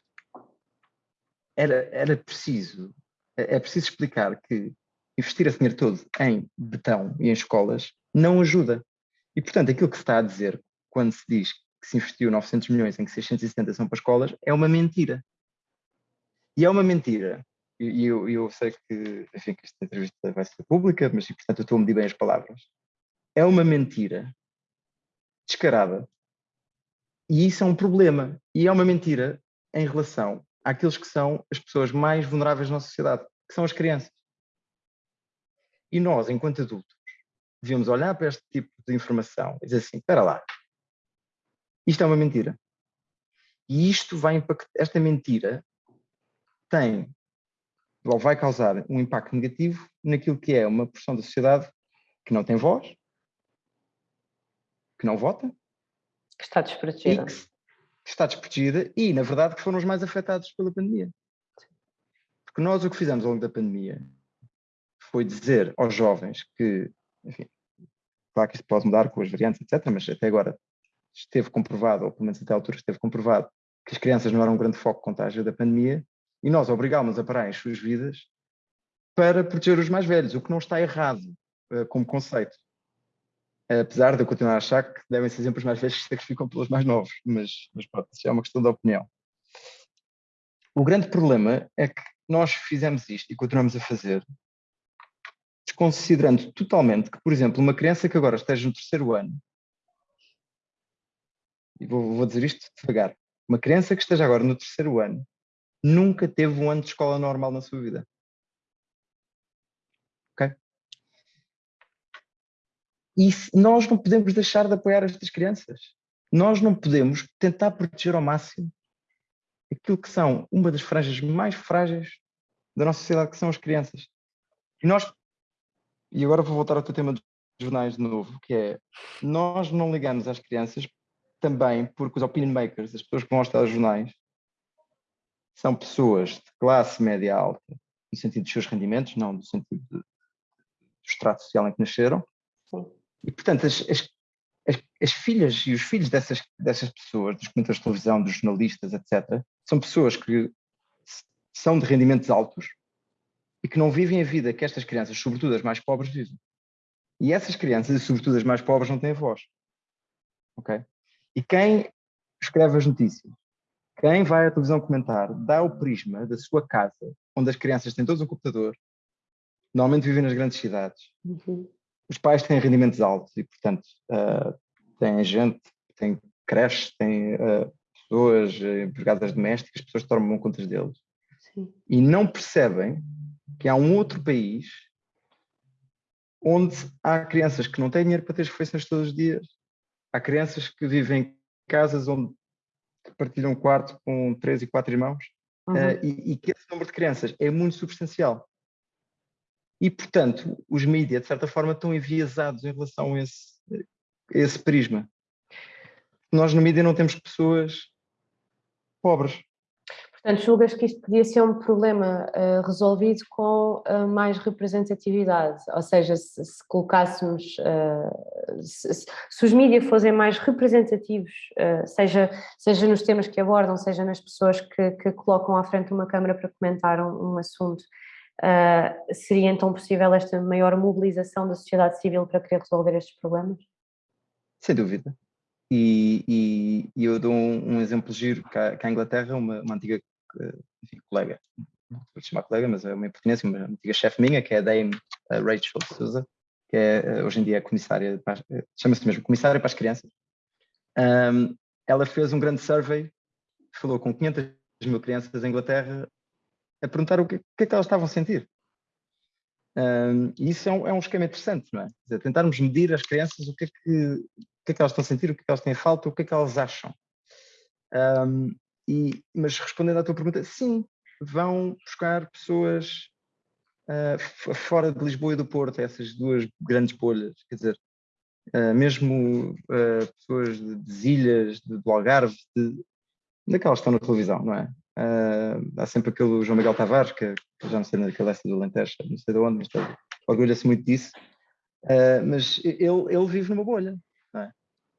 era, era preciso, é, é preciso explicar que investir esse dinheiro todo em betão e em escolas não ajuda. E, portanto, aquilo que se está a dizer quando se diz que se investiu 900 milhões em que 670 são para escolas é uma mentira. E é uma mentira. E eu, eu sei que, enfim, que esta entrevista vai ser pública, mas, portanto, eu estou a medir bem as palavras. É uma mentira descarada. E isso é um problema. E é uma mentira em relação àqueles que são as pessoas mais vulneráveis na sociedade, que são as crianças. E nós, enquanto adultos, devemos olhar para este tipo de informação e dizer assim, espera lá, isto é uma mentira. E isto vai impactar, esta mentira tem, ou vai causar um impacto negativo naquilo que é uma porção da sociedade que não tem voz, que não vota, que está desprotegida. Que, que está desprotegida e, na verdade, que foram os mais afetados pela pandemia. Porque nós o que fizemos ao longo da pandemia foi dizer aos jovens que, enfim, claro que isso pode mudar com as variantes, etc., mas até agora esteve comprovado, ou pelo menos até a altura esteve comprovado, que as crianças não eram um grande foco de contágio da pandemia e nós obrigámos a parar as suas vidas para proteger os mais velhos, o que não está errado uh, como conceito apesar de eu continuar a achar que devem ser sempre os mais velhos que se sacrificam pelos mais novos, mas, mas pronto, isso é uma questão de opinião. O grande problema é que nós fizemos isto e continuamos a fazer, desconsiderando totalmente que, por exemplo, uma criança que agora esteja no terceiro ano, vou, vou dizer isto devagar, uma criança que esteja agora no terceiro ano, nunca teve um ano de escola normal na sua vida. E nós não podemos deixar de apoiar estas crianças. Nós não podemos tentar proteger ao máximo aquilo que são uma das franjas mais frágeis da nossa sociedade, que são as crianças. E nós, e agora vou voltar ao teu tema dos jornais de novo, que é, nós não ligamos às crianças também porque os opinion makers, as pessoas que vão aos jornais, são pessoas de classe média alta, no sentido dos seus rendimentos, não no sentido do extrato social em que nasceram. E, portanto, as, as, as, as, filhas e os filhos dessas, dessas pessoas, dos comentadores de televisão, dos jornalistas, etc., são pessoas que são de rendimentos altos e que não vivem a vida que estas crianças, sobretudo as mais pobres, vivem. E essas crianças, e sobretudo as mais pobres, não têm voz. Ok? E quem escreve as notícias, quem vai à televisão comentar, dá o prisma da sua casa, onde as crianças têm todos um computador, normalmente vivem nas grandes cidades. Uhum. Os pais têm rendimentos altos e, portanto, uh, têm gente, têm creches, têm uh, pessoas, empregadas domésticas, pessoas que tomam contas deles. Sim. E não percebem que há um outro país onde há crianças que não têm dinheiro para ter as refeições todos os dias. Há crianças que vivem em casas onde partilham um quarto com três e quatro irmãos uhum. uh, e, e, que esse número de crianças é muito substancial. E, portanto, os mídias, de certa forma, estão enviesados em relação a esse, a esse prisma. Nós no mídia não temos pessoas pobres. Portanto, julgas que isto podia ser um problema uh, resolvido com uh, mais representatividade, ou seja, se, se colocássemos, uh, se, se, os mídias fossem mais representativos, seja, seja nos temas que abordam, seja nas pessoas que, que colocam à frente uma câmara para comentar um, um assunto, seria então possível esta maior mobilização da sociedade civil para querer resolver estes problemas? Sem dúvida. E, e, e eu dou um, um, exemplo giro, cá, cá em Inglaterra, uma, uma antiga enfim, colega, não vou chamar colega, mas é uma pertenência, uma antiga chefe minha, que é a Dame Rachel Souza, que é, eh, hoje em dia é comissária, eh, chama-se mesmo comissária para as crianças. Um, ela fez um grande survey, falou com 500 mil crianças em Inglaterra, a perguntar o que, que é que elas estavam a sentir. Um, e isso é um, é um, esquema interessante, não é? Dizer, tentarmos medir as crianças o que, é que, o que é que elas estão a sentir, o que é que elas têm falta, o que é que elas acham. Um, e, mas respondendo à tua pergunta, sim, vão buscar pessoas uh, fora de Lisboa e do Porto, essas duas grandes bolhas, quer dizer, uh, mesmo uh, pessoas de, de ilhas, de, do Algarve, de, daquelas que estão na televisão, não é? há sempre aquele João Miguel Tavares, que, já não sei naquela essa do Alentejo, não sei de onde, mas orgulha-se muito disso, mas ele, ele vive numa bolha,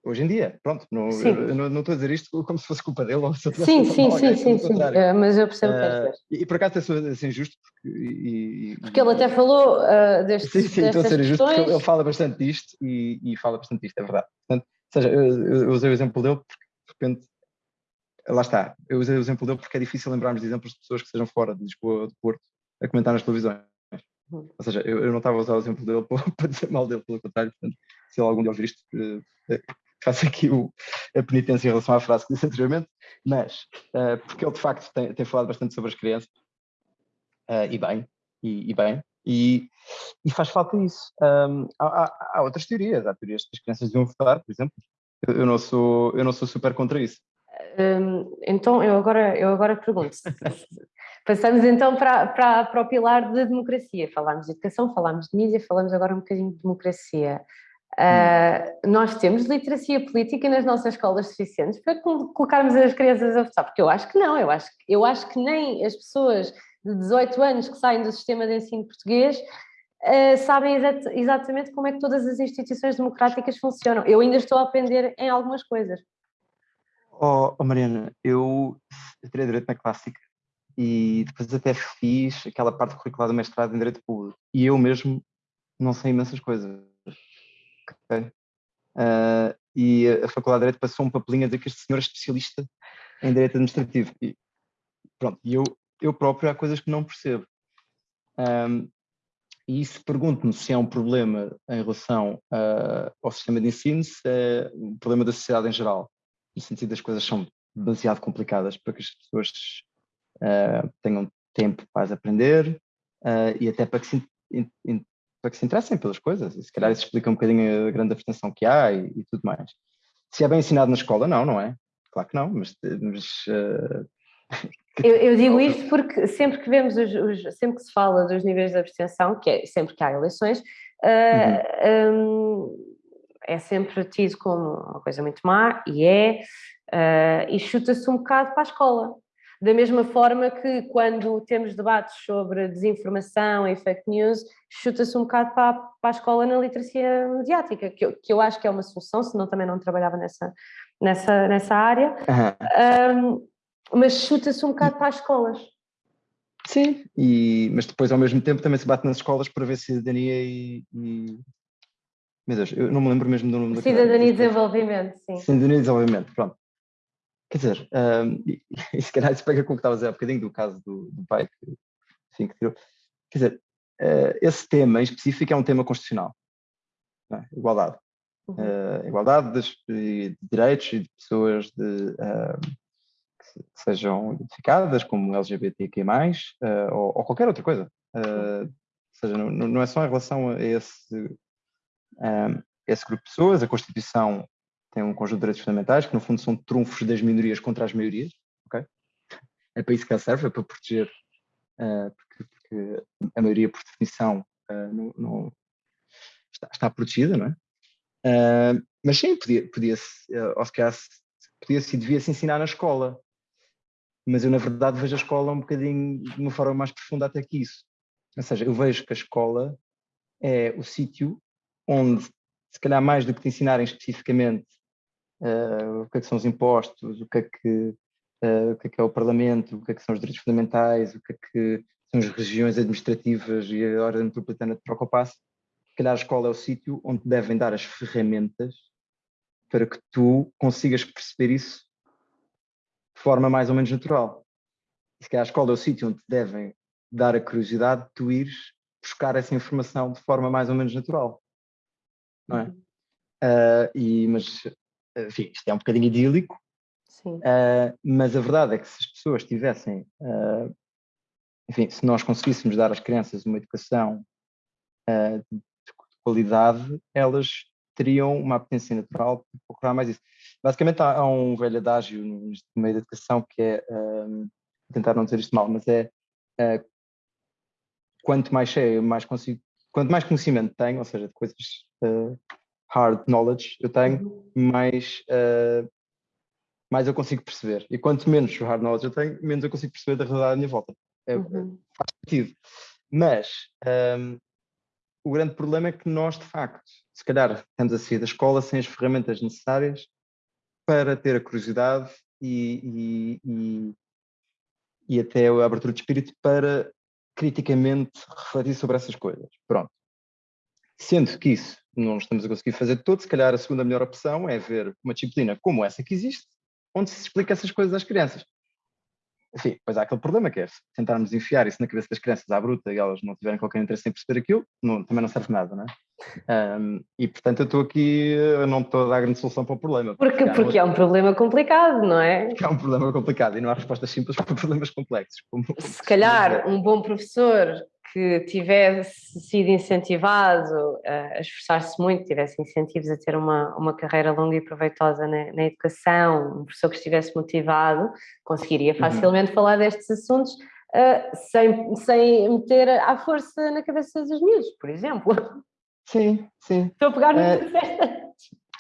hoje em dia, pronto, não, eu, não, não, estou a dizer isto como se fosse culpa dele ou se eu Sim, sim, sim, sim, sim, uh, mas eu percebo que é uh, e, e por acaso é assim injusto porque, e, porque ele até falou uh, deste Sim, sim, estou a ser injusto porque ele fala bastante disto e, e fala bastante disto, é verdade. Portanto, ou seja, eu, eu usei o exemplo dele porque de repente lá está, eu usei o exemplo dele porque é difícil lembrarmos de exemplos de pessoas que estejam fora de Lisboa ou de Porto a comentar nas televisões. Uhum. Ou seja, eu, eu, não estava a usar o exemplo dele para, para dizer mal dele, pelo contrário, portanto, se ele algum dia ouvir isto, faço aqui o, a penitência em relação à frase que disse anteriormente, mas uh, porque ele de facto tem, tem, falado bastante sobre as crianças, uh, e bem, e, e bem, e, e, faz falta isso. Um, há, há, há, outras teorias, há teorias que as crianças deviam votar, por exemplo, eu, eu, não, sou, eu não sou super contra isso. Então, eu agora, eu agora pergunto, passamos então para, para, para o pilar da de democracia, falámos de educação, falámos de mídia, falamos agora um bocadinho de democracia. Uh, nós temos literacia política nas nossas escolas suficientes para colocarmos as crianças a votar, porque eu acho que não, eu acho, eu acho que nem as pessoas de 18 anos que saem do sistema de ensino português uh, sabem exat exatamente como é que todas as instituições democráticas funcionam. Eu ainda estou a aprender em algumas coisas. Oh, oh Mariana, eu, eu Direito na Clássica e depois até fiz aquela parte curricular do mestrado em Direito Público e eu mesmo não sei imensas coisas Okay? Uh, e a Faculdade de Direito passou um papelinho a dizer que este senhor é especialista em Direito Administrativo. E pronto, eu, eu próprio há coisas que não percebo. Um, e isso pergunto-me se é um problema em relação uh, ao sistema de ensino, se é um problema da sociedade em geral, no sentido das coisas são demasiado complicadas para que as pessoas uh, tenham tempo para aprender uh, e até para que se para que se interessem pelas coisas, e se calhar isso explica um bocadinho a grande abstenção que há e, e tudo mais. Se é bem ensinado na escola, não, não é? Claro que não, mas... mas uh... eu, eu, digo isto porque sempre que vemos, os, os, sempre que se fala dos níveis de abstenção, que é sempre que há eleições, uh, uhum. um, é sempre tido como uma coisa muito má, e é, uh, e chuta-se um bocado para a escola. Da mesma forma que quando temos debates sobre desinformação e fake news, chuta-se um bocado para, para, a escola na literacia mediática, que eu, que eu acho que é uma solução, senão também não trabalhava nessa, nessa, nessa área, uhum. um, mas chuta-se um bocado para as escolas. Sim, e, mas depois ao mesmo tempo também se bate nas escolas para ver cidadania e, e... Meu Deus, eu não me lembro mesmo do nome da Cidadania e desenvolvimento, sim. Cidadania e desenvolvimento, pronto. Quer dizer, um, e, e, se calhar isso pega com o que estava a dizer há bocadinho do caso do, do pai que, enfim, que tirou. Quer dizer, uh, esse tema em específico é um tema constitucional. É? Igualdade. Uhum. Uh, igualdade de, de, direitos e de pessoas de, uh, que, sejam identificadas como LGBTQ+, uh, ou, ou, qualquer outra coisa. ou seja, não, não, é só em relação a esse, um, esse grupo de pessoas, a Constituição tem um conjunto de direitos fundamentais que no fundo são trunfos das minorias contra as maiorias, ok? É para isso que ela serve, é para proteger, uh, porque, porque, a maioria por definição uh, não, não está, está, protegida, não é? Uh, mas sim, podia-se, podia ou se podia-se e devia-se ensinar na escola, mas eu na verdade vejo a escola um bocadinho de uma forma mais profunda até que isso. Ou seja, eu vejo que a escola é o sítio onde, se calhar mais do que te ensinarem especificamente uh, o que é que são os impostos, o que é que, uh, o que é que é o Parlamento, o que é que são os direitos fundamentais, o que é que são as regiões administrativas e a ordem metropolitana de troca passo, se calhar a escola é o sítio onde devem dar as ferramentas para que tu consigas perceber isso de forma mais ou menos natural. Se calhar a escola é o sítio onde devem dar a curiosidade de tu ires buscar essa informação de forma mais ou menos natural. Não é? Uh, e, mas enfim, isto é um bocadinho idílico, uh, mas a verdade é que se as pessoas tivessem, uh, enfim, se nós conseguíssemos dar às crianças uma educação uh, de qualidade, elas teriam uma apetência natural para procurar mais isso. Basicamente há, há um velho adágio no meio da educação que é, tentar não dizer isto mal, mas é quanto mais cheio, mais consigo, quanto mais conhecimento tenho, ou seja, de coisas hard knowledge eu tenho, mais, uh, mais eu consigo perceber. E quanto menos hard knowledge eu tenho, menos eu consigo perceber da realidade à minha volta. É, uhum. Faz sentido. Mas um, ehm, o grande problema é que nós, de facto, se calhar estamos a sair da escola sem as ferramentas necessárias para ter a curiosidade e, e, e, e até a abertura de espírito para criticamente refletir sobre essas coisas. Pronto. Sendo que isso não estamos a conseguir fazer todo, se calhar a segunda melhor opção é ver uma disciplina como essa que existe, onde se explica essas coisas às crianças. Enfim, pois há aquele problema que é tentarmos enfiar isso na cabeça das crianças à bruta e elas não tiverem qualquer interesse em perceber aquilo, não, também não serve nada, não é? Um, e portanto eu estou aqui, eu não estou a dar grande solução para o problema. Porque, porque, porque é um problema complicado, não é? É um problema complicado e não há respostas simples para problemas complexos. Como, se calhar um bom professor que tivesse sido incentivado a esforçar-se muito, tivesse incentivos a ter uma, uma carreira longa e proveitosa na, na educação, um professor que estivesse motivado, conseguiria uhum. facilmente uhum. falar destes assuntos uh, sem, sem meter à força na cabeça dos miúdos, por exemplo. Sim, sim. Estou a pegar no uh,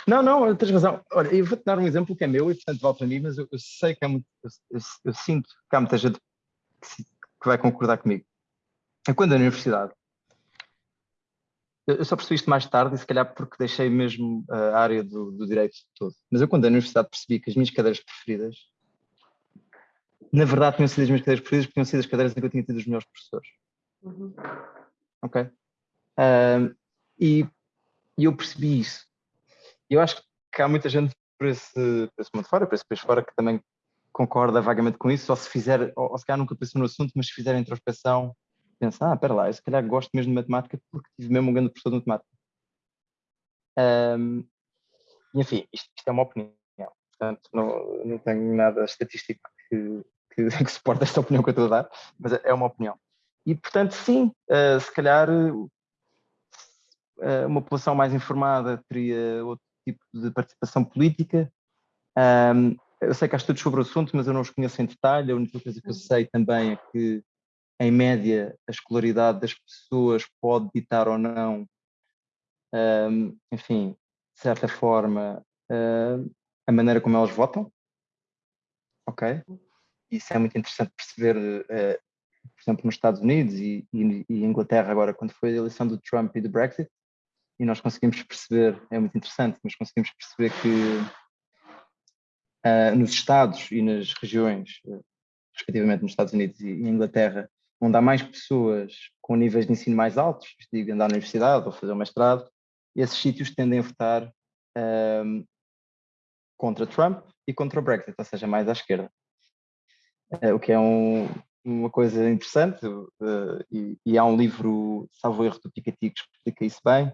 Não, não, tens razão. Olha, eu vou-te dar um exemplo que é meu e portanto vale para mim, mas eu, eu sei que há muito, eu, eu, eu sinto que há muita gente que, que vai concordar comigo é quando na universidade, eu só percebi isto mais tarde e se calhar porque deixei mesmo a área do, do direito todo, mas eu quando na universidade percebi que as minhas cadeiras preferidas, na verdade tinham sido as minhas cadeiras preferidas porque tinham sido as cadeiras em que eu tinha tido os melhores professores. Uhum. Ok? Um, e, e eu percebi isso. Eu acho que há muita gente por esse, por esse mundo fora, por esse país fora, que também concorda vagamente com isso, ou se fizer, ou, ou se calhar nunca pensou no assunto, mas se fizer a introspeção pensa, ah, espera lá, eu se calhar gosto mesmo de matemática porque tive mesmo um grande professor de matemática. Um, enfim, isto, isto, é uma opinião, portanto não, não tenho nada estatístico que, que, que suporte esta opinião que eu estou a dar, mas é uma opinião. E portanto sim, uh, se calhar uh, uma população mais informada teria outro tipo de participação política. Um, eu sei que há estudos sobre o assunto, mas eu não os conheço em detalhe. A única coisa que eu sei também é que em média, a escolaridade das pessoas pode ditar ou não, um, enfim, de certa forma, uh, a maneira como elas votam. Ok? Isso é muito interessante perceber, uh, por exemplo, nos Estados Unidos e, e, e, Inglaterra, agora, quando foi a eleição do Trump e do Brexit, e nós conseguimos perceber, é muito interessante, mas conseguimos perceber que uh, nos Estados e nas regiões, respectivamente nos Estados Unidos e Inglaterra, onde há mais pessoas com níveis de ensino mais altos, digo, andar na universidade ou fazer um mestrado, esses sítios tendem a votar um, contra Trump e contra o Brexit, ou seja, mais à esquerda. Uh, o que é um, uma coisa interessante, uh, e, e, há um livro, salvo erro, do Piketty que explica isso bem,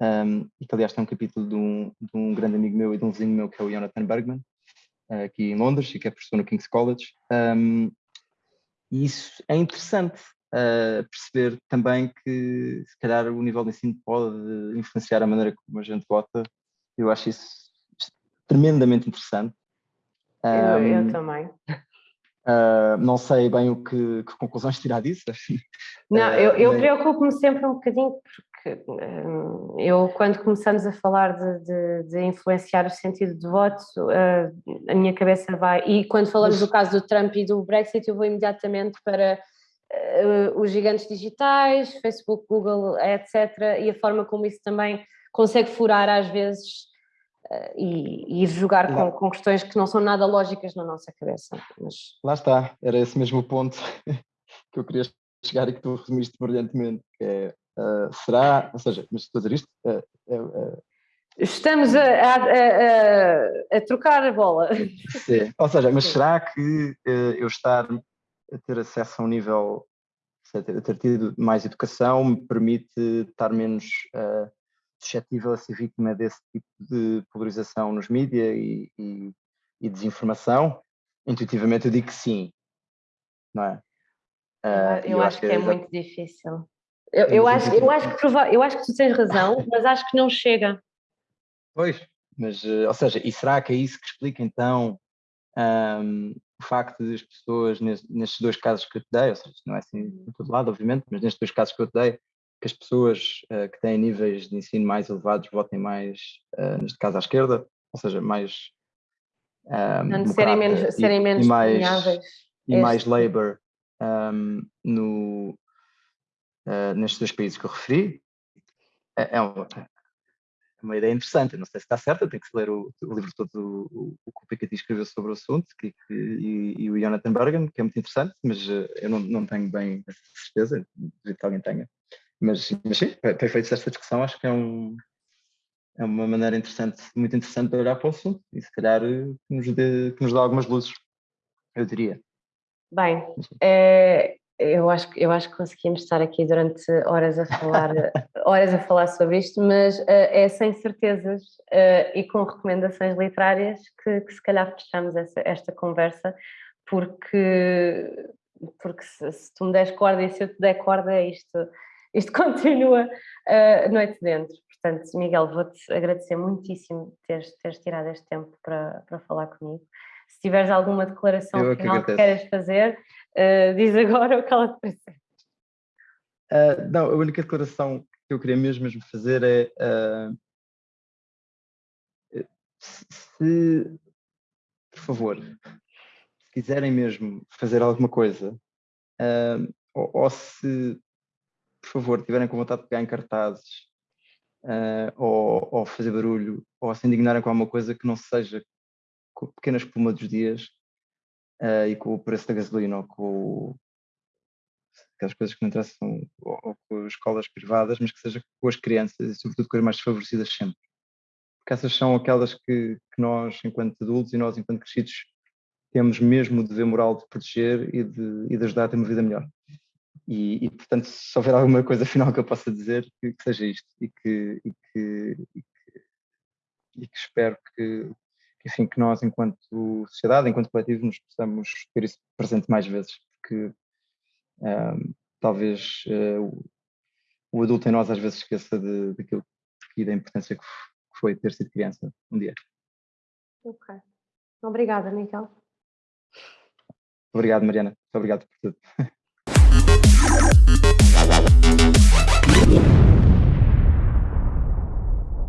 um, e que aliás tem um capítulo de um, de um, grande amigo meu e de um vizinho meu que é o Jonathan Bergman, uh, aqui em Londres, e que é professor no King's College. Um, e isso é interessante uh, perceber também que se calhar o nível de ensino pode influenciar a maneira como a gente vota. Eu acho isso tremendamente interessante. Eu, eu também. Uh, não sei bem o que, que conclusões tirar disso. Não, eu, eu preocupo-me sempre um bocadinho porque um, eu, quando começamos a falar de, de, de, influenciar o sentido de voto, uh, a minha cabeça vai. E quando falamos do caso do Trump e do Brexit, eu vou imediatamente para uh, os gigantes digitais, Facebook, Google, etc. E a forma como isso também consegue furar às vezes uh, e, e jogar com, com, questões que não são nada lógicas na nossa cabeça. Mas... Lá está, era esse mesmo ponto que eu queria chegar e que tu resumiste brilhantemente, que é, uh, será, ou seja, mas estou a dizer isto, uh, Estamos a, a, a, a, trocar a bola. Sim, ou seja, mas será que eu estar a ter acesso a um nível, a ter tido mais educação me permite estar menos uh, suscetível a ser vítima desse tipo de polarização nos mídias e, e, e, desinformação? Intuitivamente eu digo que sim, não é? Uh, eu, eu, acho, que é, é muito difícil. Eu, eu, acho, eu, acho que eu acho que tu tens razão, mas acho que não chega. Pois, mas, ou seja, e será que é isso que explica então um, o facto de as pessoas, nestes dois casos que eu te dei, ou seja, não é assim em todo lado, obviamente, mas nestes dois casos que eu te dei, que as pessoas uh, que têm níveis de ensino mais elevados votem mais, uh, neste caso, à esquerda, ou seja, mais. Um, serem menos, serem menos e mais, e mais Labour um, no, uh, nestes dois países que eu referi. É, é, um, uma ideia interessante. não sei se está certa, tem que ler o, o livro todo o, o, que o Piketty escreveu sobre o assunto que, que, e, e, o Jonathan Bergen, que é muito interessante, mas uh, eu não, não tenho bem essa certeza, acredito que alguém tenha. Mas, mas sim, ter feito esta discussão acho que é, um, é uma maneira interessante, muito interessante de olhar para o assunto e se calhar eh, que nos, dê, que nos dá algumas luzes, eu diria. Bem, é, eu acho, eu acho que conseguimos estar aqui durante horas a falar, horas a falar sobre isto, mas uh, é sem certezas uh, e com recomendações literárias que, que se calhar fechamos essa, esta conversa, porque, porque se, se, tu me des corda e se eu te der corda, isto, isto continua uh, noite dentro. Portanto, Miguel, vou-te agradecer muitíssimo teres, teres tirado este tempo para, para falar comigo. Se tiveres alguma declaração final que, que queiras fazer, uh, diz agora o que ela te parece. Uh, não, a única declaração que eu queria mesmo, mesmo fazer é uh, se, por favor, se quiserem mesmo fazer alguma coisa, uh, ou, ou, se, por favor, tiverem com vontade de pegar em cartazes, ou, ou, fazer barulho, ou se indignarem com alguma coisa que não seja com a pequena espuma dos dias, uh, e com o preço da gasolina ou com aquelas coisas que não interessam ou, ou com escolas privadas, mas que seja com as crianças e sobretudo com as mais desfavorecidas sempre. Porque essas são aquelas que, que nós, enquanto adultos e nós, enquanto crescidos, temos mesmo o dever moral de proteger e de, e de ajudar a ter uma vida melhor. E, e, portanto, se houver alguma coisa final que eu possa dizer, que, que seja isto e que, e que, e que, e que espero que, que, enfim, que nós, enquanto sociedade, enquanto coletivo, nos possamos ter isso presente mais vezes, porque um, talvez uh, o, o, adulto em nós às vezes esqueça de, daquilo e da importância que foi ter sido criança um dia. Ok. Obrigada, Miguel. Obrigado, Mariana. Muito obrigado por tudo.